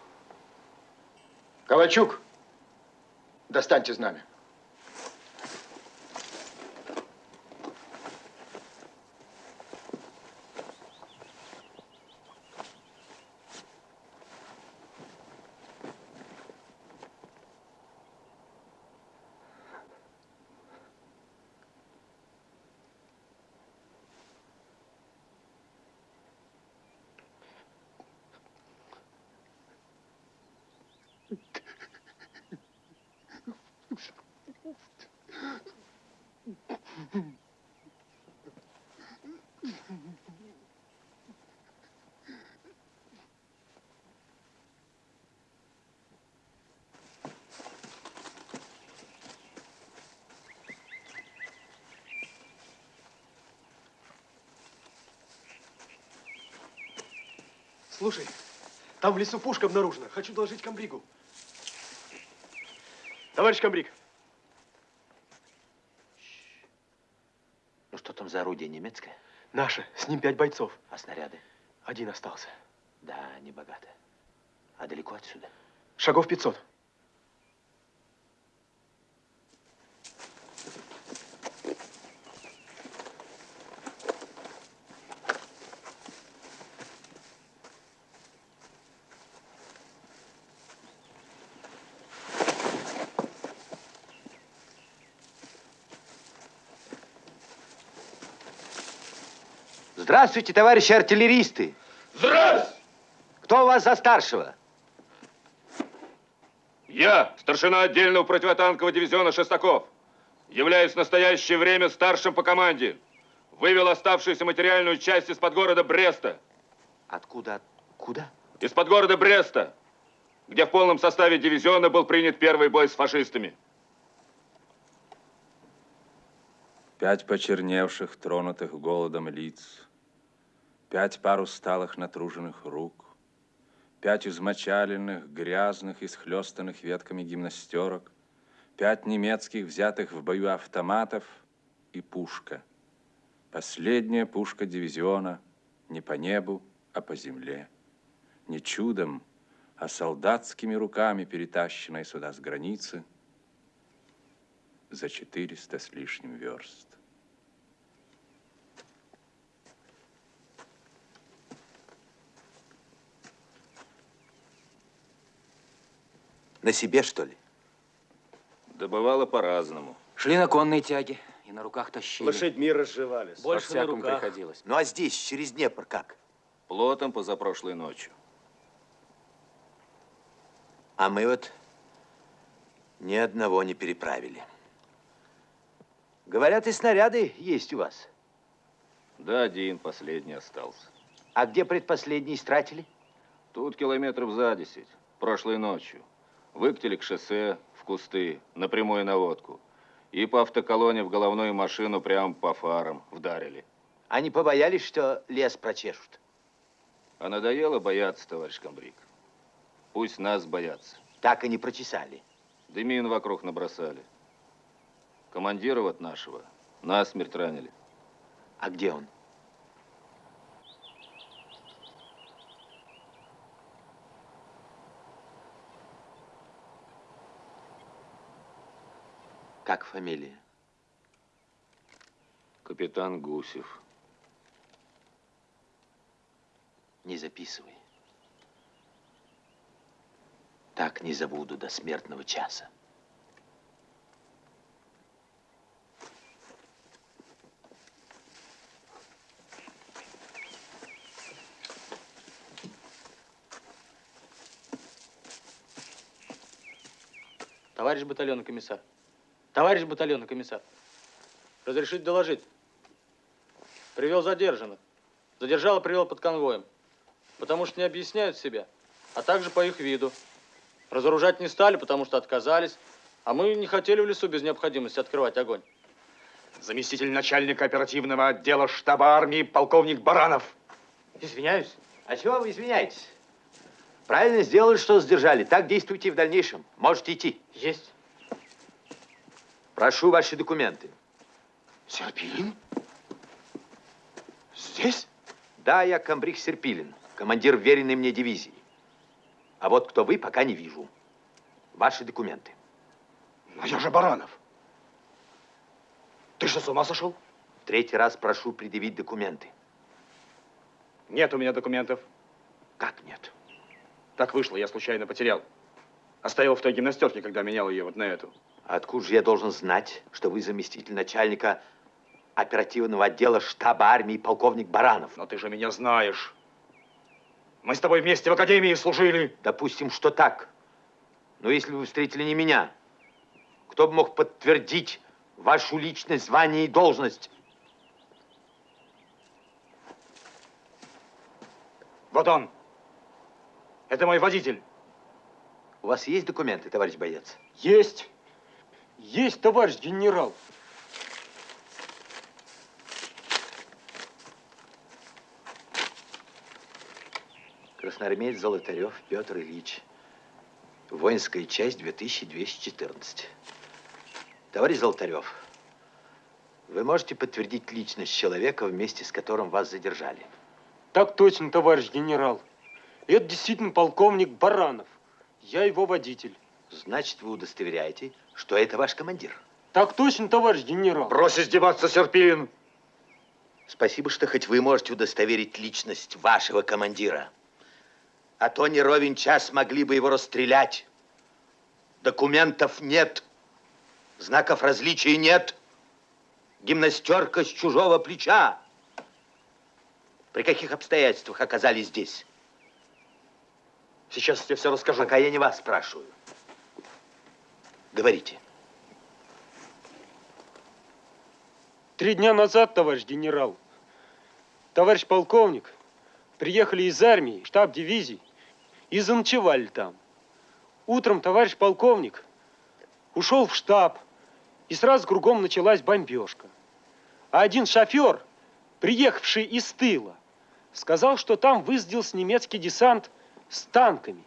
Ковальчук, достаньте знамя. Слушай, там в лесу пушка обнаружена. Хочу доложить комбригу. Товарищ комбриг. Ну что там за орудие немецкое? Наше. С ним пять бойцов. А снаряды? Один остался. Да, не богато. А далеко отсюда? Шагов 500. Здравствуйте, товарищи артиллеристы. Здравствуйте! Кто у вас за старшего? Я, старшина отдельного противотанкового дивизиона Шестаков, являюсь в настоящее время старшим по команде. Вывел оставшуюся материальную часть из-под города Бреста. Откуда? Куда? Из-под города Бреста, где в полном составе дивизиона был принят первый бой с фашистами. Пять почерневших, тронутых голодом лиц, пять пар усталых, натруженных рук, пять измочаленных, грязных и схлестанных ветками гимнастерок, пять немецких, взятых в бою автоматов и пушка. Последняя пушка дивизиона не по небу, а по земле. Не чудом, а солдатскими руками, перетащенная сюда с границы за 400 с лишним верст. На себе, что ли? Да бывало по-разному. Шли на конной тяге и на руках тащили. Лошадьми разжевались. Больше на руках. приходилось. Ну а здесь, через Днепр, как? Плотом позапрошлой ночью. А мы вот ни одного не переправили. Говорят, и снаряды есть у вас. Да, один последний остался. А где предпоследний истратили? Тут километров за десять, прошлой ночью. Выкатили к шоссе, в кусты, на прямую наводку. И по автоколоне в головную машину прямо по фарам вдарили. Они побоялись, что лес прочешут. А надоело бояться, товарищ комбриг. Пусть нас боятся. Так и не прочесали. Дымин вокруг набросали. Командира вот нашего насмерть ранили. А где он? Как фамилия? Капитан Гусев. Не записывай. Так не забуду до смертного часа. Товарищ батальонный комиссар. Товарищ батальонный комиссар. Разрешить доложить. Привел задержанных. Задержал и привел под конвоем. Потому что не объясняют себя, а также по их виду. Разоружать не стали, потому что отказались. А мы не хотели в лесу без необходимости открывать огонь. Заместитель начальника оперативного отдела штаба армии полковник Баранов. Извиняюсь. А чего вы извиняетесь? Правильно сделали, что задержали. Так действуйте и в дальнейшем. Можете идти. Есть. Прошу ваши документы. Серпилин? Здесь? Да, я комбриг Серпилин, командир веренной мне дивизии. А вот кто вы, пока не вижу. Ваши документы. Но я же Баранов. Ты что, с ума сошел? В третий раз прошу предъявить документы. Нет у меня документов. Как нет? Так вышло, я случайно потерял. Оставил в той гимнастерке, когда менял ее вот на эту. Откуда же я должен знать, что вы заместитель начальника оперативного отдела штаба армии полковник Баранов? Но ты же меня знаешь. Мы с тобой вместе в академии служили. Допустим, что так. Но если вы встретили не меня, кто бы мог подтвердить вашу личность, звание и должность? Вот он. Это мой водитель. У вас есть документы, товарищ боец? Есть. Есть, товарищ генерал. Красноармеец Золотарев Петр Ильич. Воинская часть 2214. Товарищ Золотарев, вы можете подтвердить личность человека, вместе с которым вас задержали? Так точно, товарищ генерал. Это действительно полковник Баранов. Я его водитель. Значит, вы удостоверяете, что это ваш командир? Так точно, товарищ генерал. Брось издеваться, Серпин! Спасибо, что хоть вы можете удостоверить личность вашего командира. А то не ровен час могли бы его расстрелять. Документов нет. Знаков различия нет. Гимнастерка с чужого плеча. При каких обстоятельствах оказались здесь? Сейчас я тебе все расскажу. Пока я не вас спрашиваю. Говорите. Три дня назад, товарищ генерал, товарищ полковник, приехали из армии, штаб дивизии, и заночевали там. Утром товарищ полковник ушел в штаб, и сразу кругом началась бомбежка. А один шофер, приехавший из тыла, сказал, что там высадился немецкий десант с танками.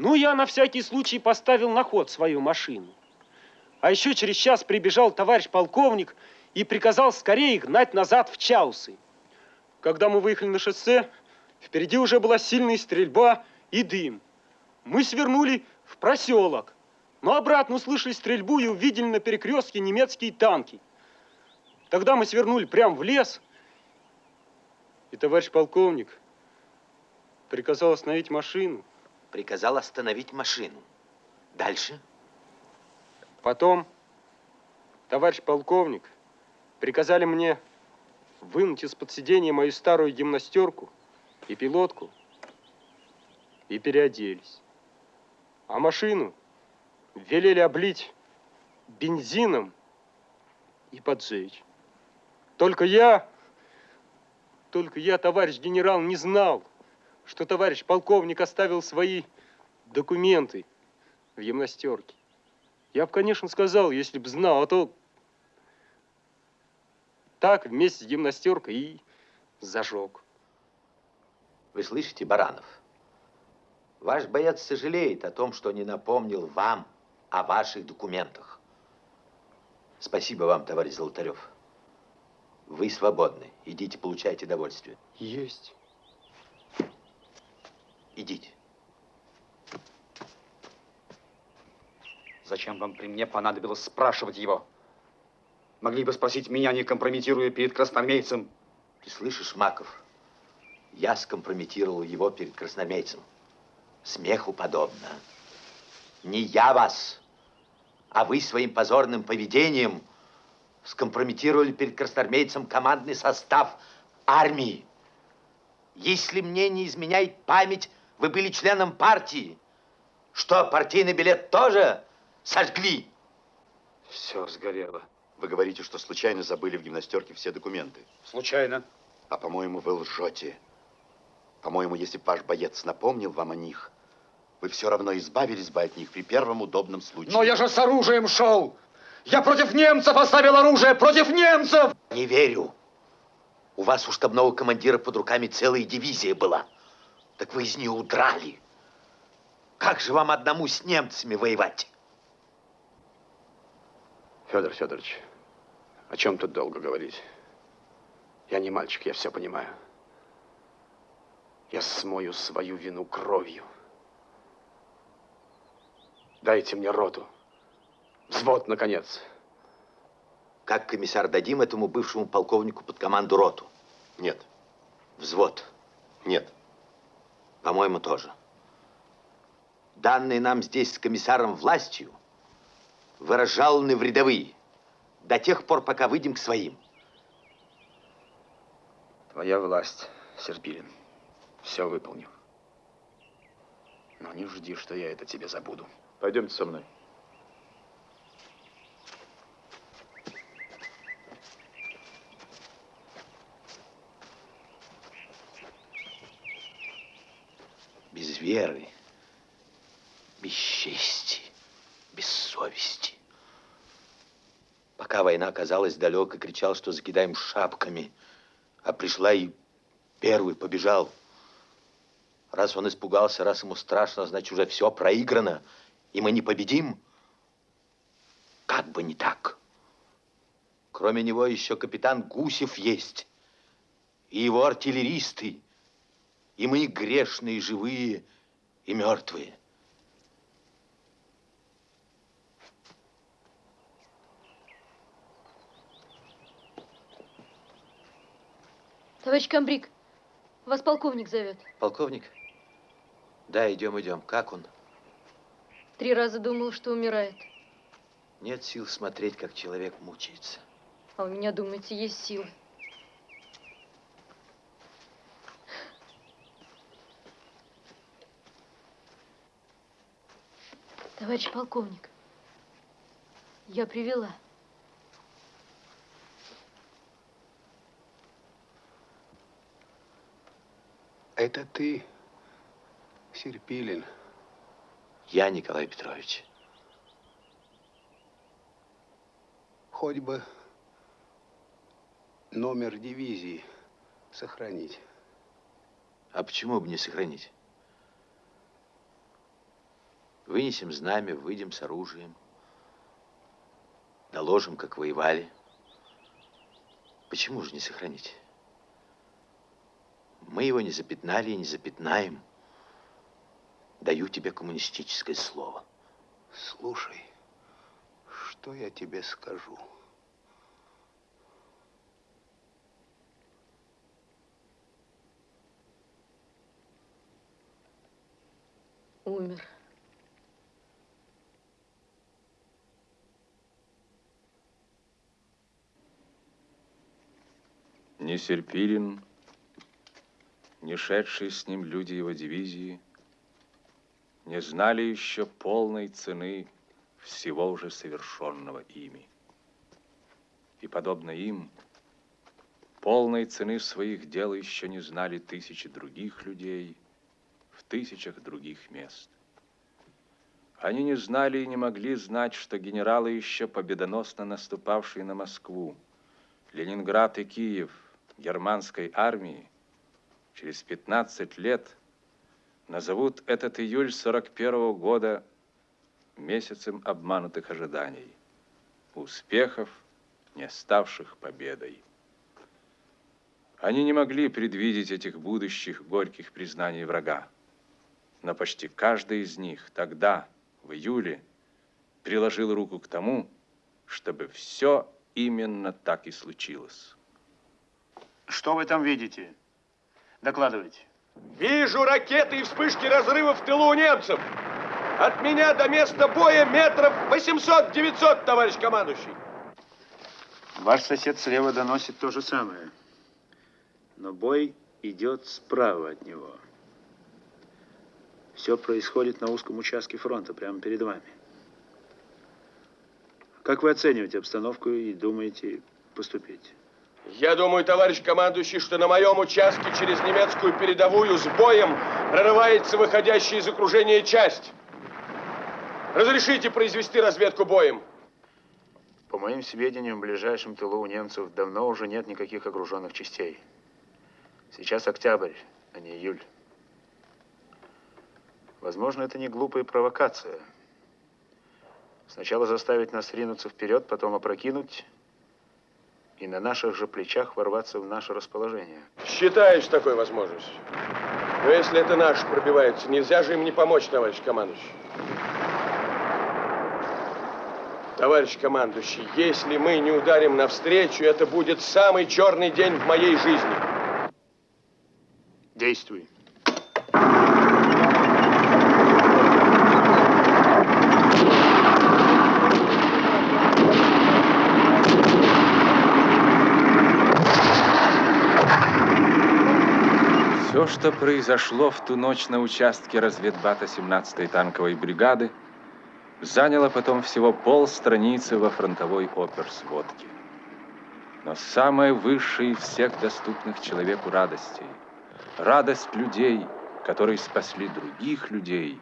Ну, я на всякий случай поставил на ход свою машину. А еще через час прибежал товарищ полковник и приказал скорее гнать назад в Чаусы. Когда мы выехали на шоссе, впереди уже была сильная стрельба и дым. Мы свернули в проселок, но обратно услышали стрельбу и увидели на перекрестке немецкие танки. Тогда мы свернули прямо в лес, и товарищ полковник приказал остановить машину. Приказал остановить машину. Дальше? Потом товарищ полковник приказали мне вынуть из-под сиденья мою старую гимнастерку и пилотку и переоделись. А машину велели облить бензином и поджечь. Только я, только я, товарищ генерал, не знал, что товарищ полковник оставил свои документы в гимнастерке. Я бы, конечно, сказал, если бы знал, а то так вместе с гимнастеркой и зажег. Вы слышите, Баранов? Ваш боец сожалеет о том, что не напомнил вам о ваших документах. Спасибо вам, товарищ Золотарев. Вы свободны. Идите, получайте удовольствие. Есть. Идите. Зачем вам при мне понадобилось спрашивать его? Могли бы спросить меня, не компрометируя перед красноармейцем. Ты слышишь, Маков? Я скомпрометировал его перед красноармейцем. Смеху подобно. Не я вас, а вы своим позорным поведением скомпрометировали перед красноармейцем командный состав армии. Если мне не изменяет память, вы были членом партии. Что, партийный билет тоже сожгли? Все сгорело. Вы говорите, что случайно забыли в гимнастерке все документы. Случайно. А, по-моему, вы лжете. По-моему, если бы ваш боец напомнил вам о них, вы все равно избавились бы от них при первом удобном случае. Но я же с оружием шел! Я против немцев оставил оружие! Против немцев! Не верю. У вас у штабного командира под руками целая дивизия была. Так вы из нее удрали. Как же вам одному с немцами воевать? Федор Федорович, о чем тут долго говорить? Я не мальчик, я все понимаю. Я смою свою вину кровью. Дайте мне роту. Взвод, наконец. Как комиссар дадим этому бывшему полковнику под команду роту? Нет. Взвод? Нет. По-моему, тоже. Данные нам здесь с комиссаром властью выражалны в рядовые до тех пор, пока выйдем к своим. Твоя власть, Серпилин. Все выполню. Но не жди, что я это тебе забуду. Пойдемте со мной. Без веры, без чести, без совести. Пока война оказалась далеко, кричал, что закидаем шапками, а пришла и первый побежал. Раз он испугался, раз ему страшно, значит, уже все проиграно, и мы не победим. Как бы не так. Кроме него еще капитан Гусев есть, и его артиллеристы, И мы грешные, живые, и мертвые. Товарищ Камбрик, вас полковник зовет. Полковник? Да, идем, идем. Как он? Три раза думал, что умирает. Нет сил смотреть, как человек мучается. А у меня, думаете, есть силы. Товарищ полковник, я привела. Это ты, Серпилин. Я, Николай Петрович. Хоть бы номер дивизии сохранить. А почему бы не сохранить? Вынесем знамя, выйдем с оружием. Доложим, как воевали. Почему же не сохранить? Мы его не запятнали и не запятнаем. Даю тебе коммунистическое слово. Слушай, что я тебе скажу? Умер. Ни Серпилин, ни шедшие с ним люди его дивизии не знали еще полной цены всего уже совершенного ими. И, подобно им, полной цены своих дел еще не знали тысячи других людей в тысячах других мест. Они не знали и не могли знать, что генералы, еще победоносно наступавшие на Москву, Ленинград и Киев германской армии, через 15 лет назовут этот июль 41 -го года месяцем обманутых ожиданий, успехов, не ставших победой. Они не могли предвидеть этих будущих горьких признаний врага, но почти каждый из них тогда, в июле, приложил руку к тому, чтобы все именно так и случилось. Что вы там видите? Докладывайте. Вижу ракеты и вспышки разрывов в тылу у немцев. От меня до места боя метров 800-900, товарищ командующий. Ваш сосед слева доносит то же самое. Но бой идет справа от него. Все происходит на узком участке фронта, прямо перед вами. Как вы оцениваете обстановку и думаете поступить? Я думаю, товарищ командующий, что на моем участке через немецкую передовую с боем прорывается выходящая из окружения часть. Разрешите произвести разведку боем? По моим сведениям, в ближайшем тылу у немцев давно уже нет никаких окруженных частей. Сейчас октябрь, а не июль. Возможно, это не глупая провокация. Сначала заставить нас ринуться вперед, потом опрокинуть и на наших же плечах ворваться в наше расположение. Считаешь такой возможностью. Но если это наши пробиваются, нельзя же им не помочь, товарищ командующий. Товарищ командующий, если мы не ударим навстречу, это будет самый черный день в моей жизни. Действуй. Что произошло в ту ночь на участке разведбата 17-й танковой бригады, заняло потом всего полстраницы во фронтовой оперсводке. Но самое высшее из всех доступных человеку радостей, радость людей, которые спасли других людей,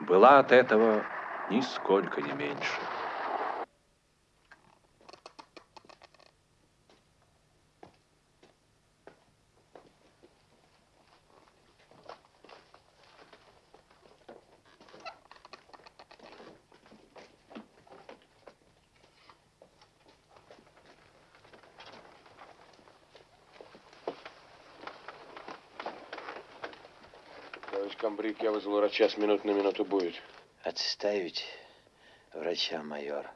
была от этого нисколько не меньше. Врача, с минут на минуту будет. Отставить врача, майор.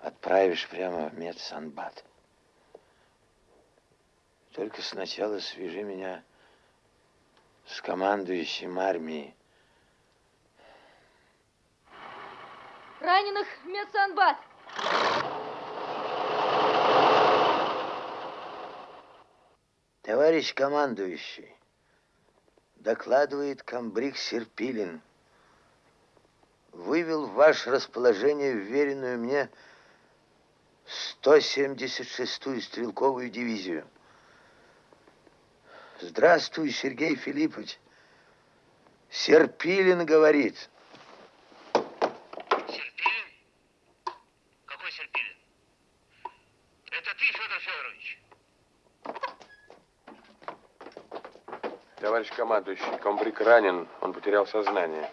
Отправишь прямо в медсанбат. Только сначала свяжи меня с командующим армией. Раненых в медсанбат. Товарищ командующий, докладывает комбриг Серпилин. Вывел в ваше расположение вверенную мне 176-ю стрелковую дивизию. Здравствуй, Сергей Филиппович. Серпилин говорит. Какой Серпилин? Это ты, Федор Федорович? Товарищ командующий, комбриг ранен, он потерял сознание.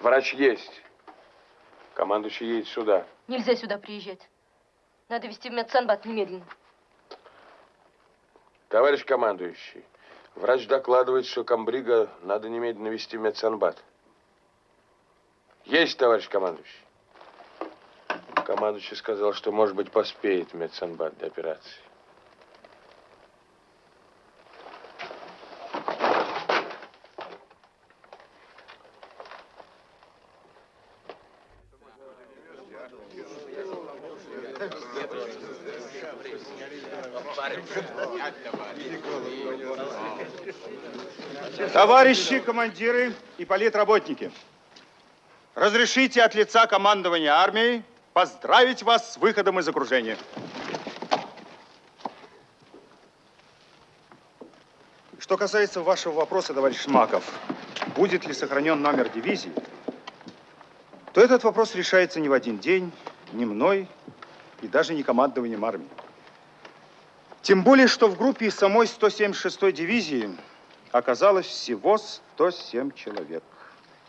Врач есть. Командующий едет сюда. Нельзя сюда приезжать. Надо везти в медсанбат немедленно. Товарищ командующий, врач докладывает, что комбрига надо немедленно вести в медсанбат. Есть, товарищ командующий. Командующий сказал, что, может быть, поспеет медсанбат до операции. Товарищи командиры и политработники, разрешите от лица командования армии поздравить вас с выходом из окружения. Что касается вашего вопроса, товарищ Шмаков, будет ли сохранен номер дивизии, то этот вопрос решается не в один день, не мной и даже не командованием армии. Тем более, что в группе самой 176-й дивизии оказалось всего 107 человек.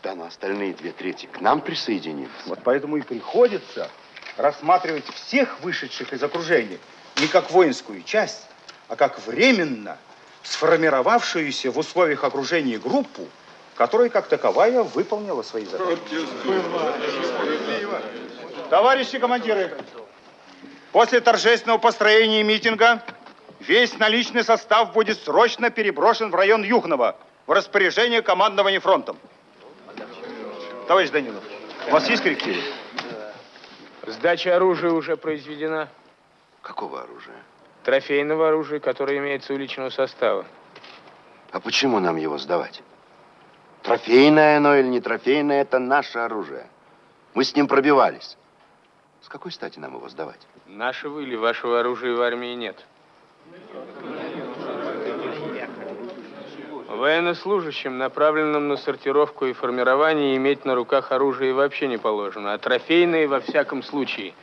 Да, но остальные две трети к нам присоединились. Вот поэтому и приходится рассматривать всех вышедших из окружения не как воинскую часть, а как временно сформировавшуюся в условиях окружения группу, которая как таковая выполнила свои задачи. Товарищи командиры, после торжественного построения митинга весь наличный состав будет срочно переброшен в район Юхнова в распоряжение командования фронтом. Товарищ Данилов, у вас есть коррективы? Сдача оружия уже произведена. Какого оружия? Трофейного оружия, которое имеется у личного состава. А почему нам его сдавать? Трофейное оно или не трофейное, это наше оружие. Мы с ним пробивались. С какой стати нам его сдавать? Нашего или вашего оружия в армии нет. Военнослужащим, направленным на сортировку и формирование, иметь на руках оружие вообще не положено, а трофейные во всяком случае.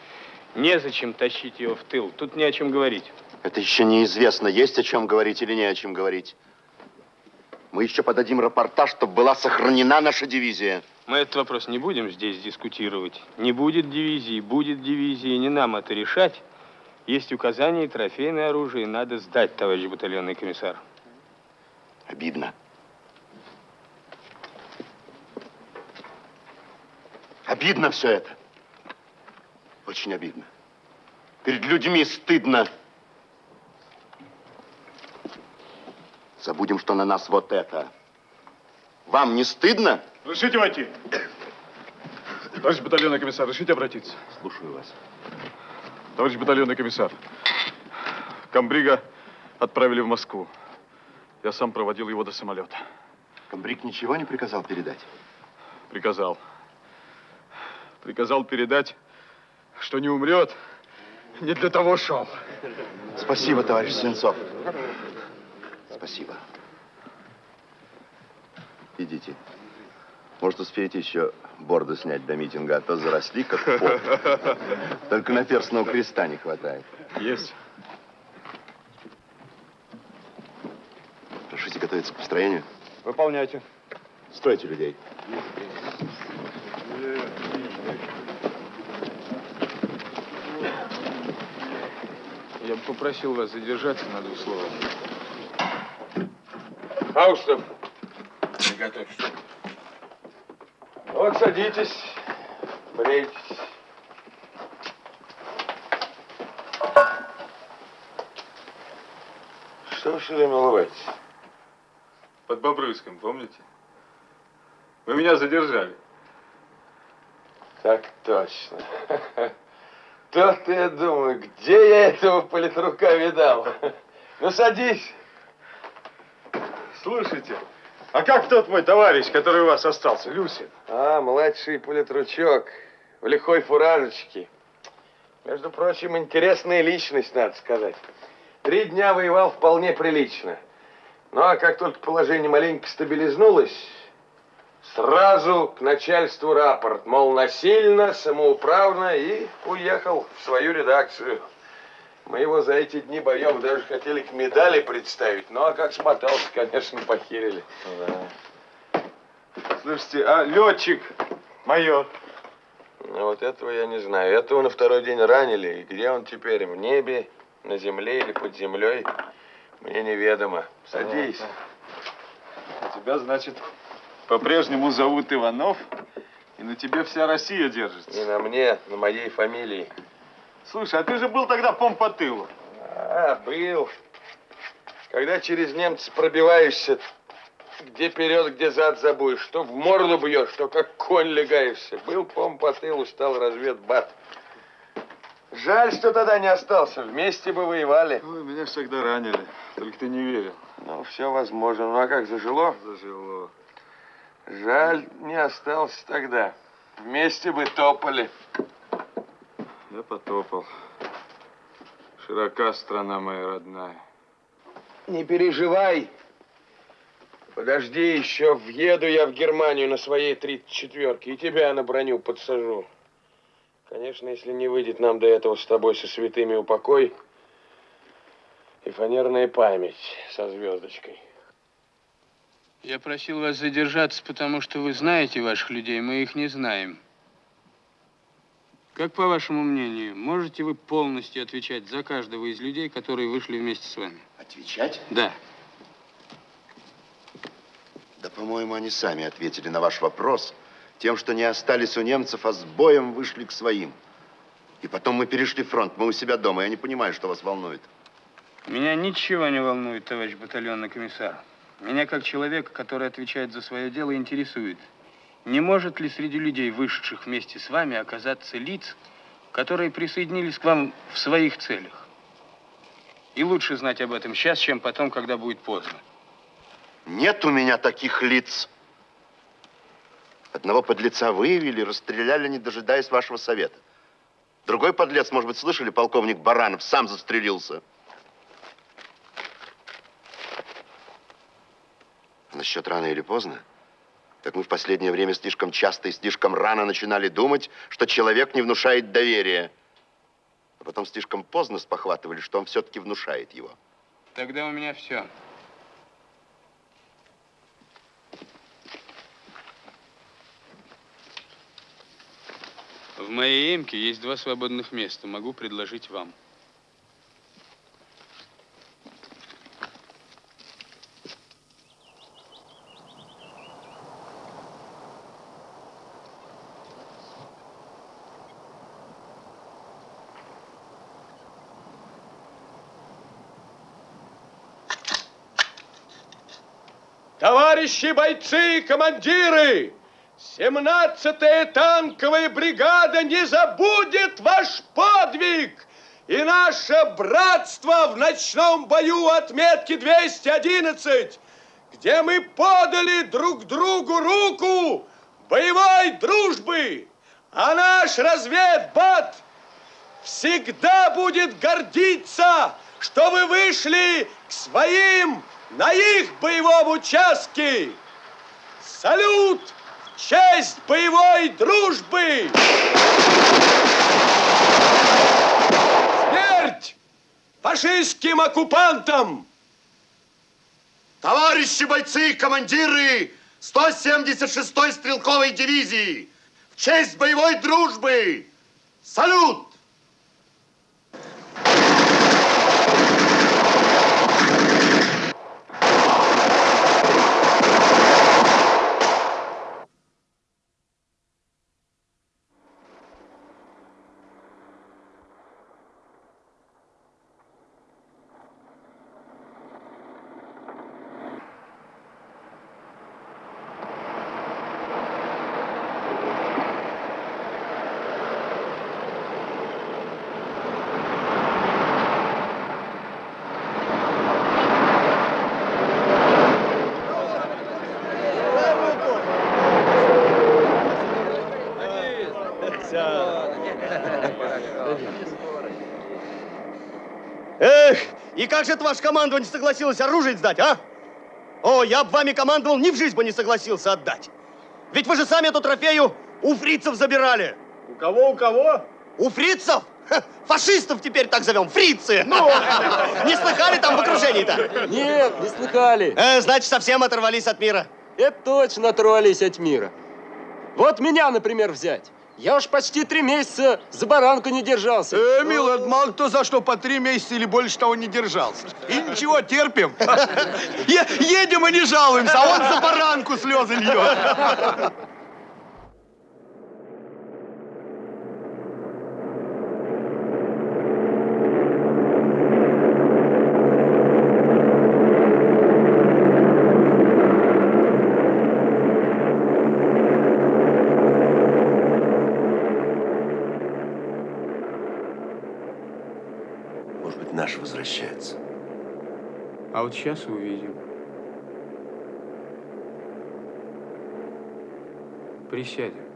Незачем тащить его в тыл, тут не о чем говорить. Это еще неизвестно, есть о чем говорить или не о чем говорить. Мы еще подадим рапортаж, чтобы была сохранена наша дивизия. Мы этот вопрос не будем здесь дискутировать. Не будет дивизии, будет дивизии, не нам это решать. Есть указания, трофейное оружие надо сдать, товарищ батальонный комиссар. Обидно. Обидно все это. Очень обидно. Перед людьми стыдно. Забудем, что на нас вот это. Вам не стыдно? Разрешите войти? Товарищ батальонный комиссар, разрешите обратиться? Слушаю вас. Товарищ батальонный комиссар, комбрига отправили в Москву. Я сам проводил его до самолета. Комбриг ничего не приказал передать? Приказал. Приказал передать, что не умрет. Не для того шел. Спасибо, товарищ Свинцов. Спасибо. Идите. Может, успеете еще борду снять до митинга, а то заросли как поп. Только на перстного креста не хватает. Есть. Разрешите готовиться к построению? Выполняйте. Стройте людей. Я бы попросил вас задержаться на двух словах. Фаустов, готовь. Вот садитесь, брейтесь. Что вы все время улыбаетесь? Под Бобрыском, помните? Вы меня задержали. Так точно. То-то я думаю, где я этого политрука видал? Ну, садись. Слушайте, а как тот мой товарищ, который у вас остался, Люсин? А, младший политручок в лихой фуражечке. Между прочим, интересная личность, надо сказать. Три дня воевал вполне прилично. Ну, а как только положение маленько стабилизнулось, сразу к начальству рапорт, мол, насильно, самоуправно, и уехал в свою редакцию. Мы его за эти дни боев даже хотели к медали представить, ну, а как смотался, конечно, похерили. Слушайте, а летчик, майор? Ну, вот этого я не знаю. Этого на второй день ранили. И где он теперь? В небе, на земле или под землей? Мне неведомо. Садись. А тебя, значит, по-прежнему зовут Иванов, и на тебе вся Россия держится. Не на мне, на моей фамилии. Слушай, а ты же был тогда пом по тылу. А, был. Когда через немца пробиваешься, где вперед, где зад забудешь, что в морду бьешь, что как конь легаешься. Был пом по тылу, стал разведбат. Жаль, что тогда не остался. Вместе бы воевали. Ой, меня всегда ранили. Только ты не верил. Ну, все возможно. Ну, а как, зажило? Зажило. Жаль, не остался тогда. Вместе бы топали. Я потопал. Широка страна моя родная. Не переживай. Подожди, еще въеду я в Германию на своей 34-ке и тебя на броню подсажу. Конечно, если не выйдет нам до этого с тобой со святыми упокой и фанерная память со звездочкой. Я просил вас задержаться, потому что вы знаете ваших людей, мы их не знаем. Как по вашему мнению, можете вы полностью отвечать за каждого из людей, которые вышли вместе с вами? Отвечать? Да. Да, по-моему, они сами ответили на ваш вопрос тем, что не остались у немцев, а с боем вышли к своим. И потом мы перешли фронт, мы у себя дома. Я не понимаю, что вас волнует. Меня ничего не волнует, товарищ батальонный комиссар. Меня, как человека, который отвечает за свое дело, интересует, не может ли среди людей, вышедших вместе с вами, оказаться лиц, которые присоединились к вам в своих целях? И лучше знать об этом сейчас, чем потом, когда будет поздно. Нет у меня таких лиц. Одного подлеца выявили, расстреляли, не дожидаясь вашего совета. Другой подлец, может быть, слышали, полковник Баранов сам застрелился. Насчет рано или поздно, так мы в последнее время слишком часто и слишком рано начинали думать, что человек не внушает доверия. А потом слишком поздно спохватывали, что он все-таки внушает его. Тогда у меня все. В моей эмке есть два свободных места. Могу предложить вам. Товарищи бойцы и командиры! 17-я танковая бригада не забудет ваш подвиг и наше братство в ночном бою отметки 211, где мы подали друг другу руку боевой дружбы, а наш разведбат всегда будет гордиться, что вы вышли к своим на их боевом участке. Салют! в честь боевой дружбы! Смерть фашистским оккупантам! Товарищи бойцы командиры 176-й стрелковой дивизии, в честь боевой дружбы! Салют! Эх, и как же это ваше командование согласилось оружие сдать, а? О, я бы вами командовал, ни в жизнь бы не согласился отдать. Ведь вы же сами эту трофею у фрицев забирали. У кого, у кого? У фрицев? Ха, Фашистов теперь так зовем, фрицы. Ну, не слыхали там в окружении-то? Нет, не слыхали. Э, значит, совсем оторвались от мира. Это точно оторвались от мира. Вот меня, например, взять. Я уж почти три месяца за баранку не держался. Э, милый, это мало кто за что по три месяца или больше того не держался. И ничего, терпим. Едем и не жалуемся, а он за баранку слезы льет. А вот сейчас увидим. Присядем.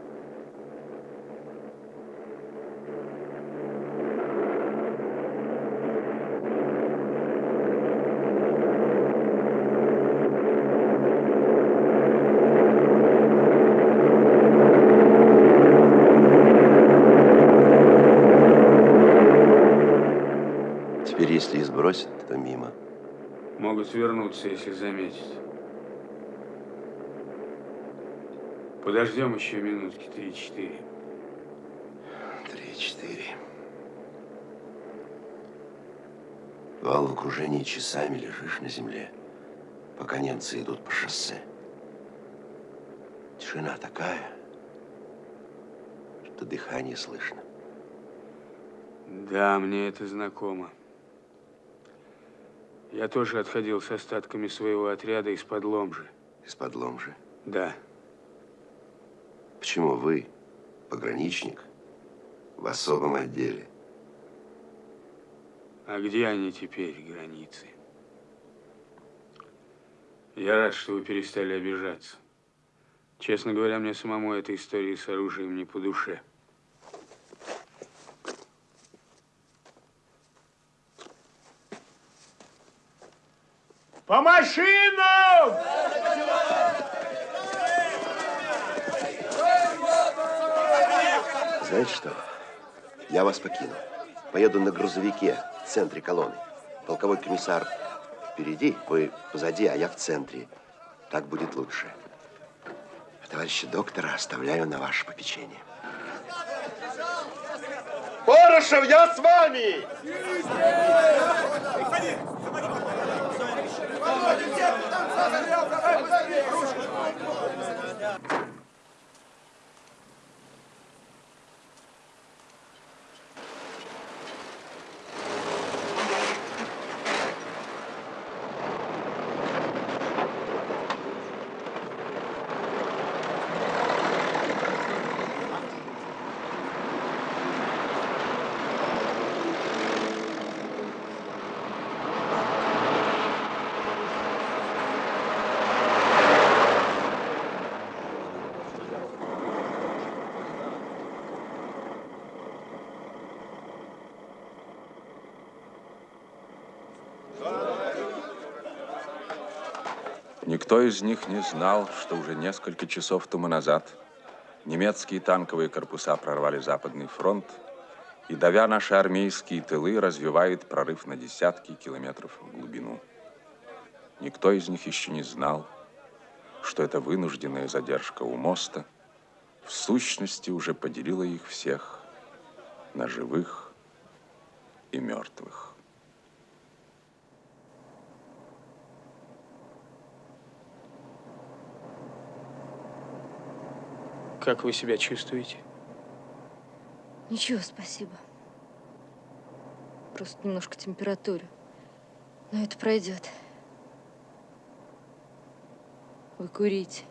Могут вернуться, если заметят. Подождем еще минутки три-четыре. Три-четыре. Вал в окружении часами лежишь на земле, пока немцы идут по шоссе. Тишина такая, что дыхание слышно. Да, мне это знакомо. Я тоже отходил с остатками своего отряда из-под Ломжи. Из-под Ломжи? Да. Почему вы, пограничник, в особом отделе? А где они теперь, границы? Я рад, что вы перестали обижаться. Честно говоря, мне самому эта история с оружием не по душе. По машинам! Знаете что? Я вас покину. Поеду на грузовике в центре колонны. Полковой комиссар впереди, вы позади, а я в центре. Так будет лучше. Товарища доктора оставляю на ваше попечение. Порошев, я с вами! Никто из них не знал, что уже несколько часов тому назад немецкие танковые корпуса прорвали Западный фронт и, давя наши армейские тылы, развивают прорыв на десятки километров в глубину. Никто из них еще не знал, что эта вынужденная задержка у моста в сущности уже поделила их всех на живых и мертвых. Как вы себя чувствуете? Ничего, спасибо. Просто немножко температура. Но это пройдет. Вы курите.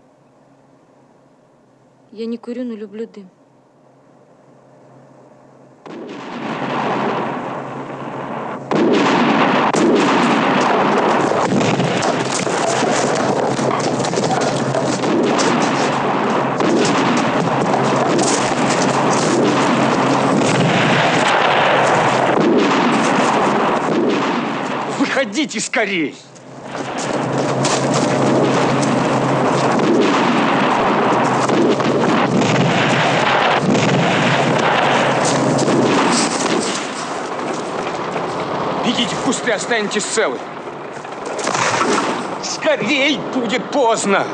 Я не курю, но люблю дым. Выходите скорей! Бегите в кусты, останетесь целы. Скорей, будет поздно.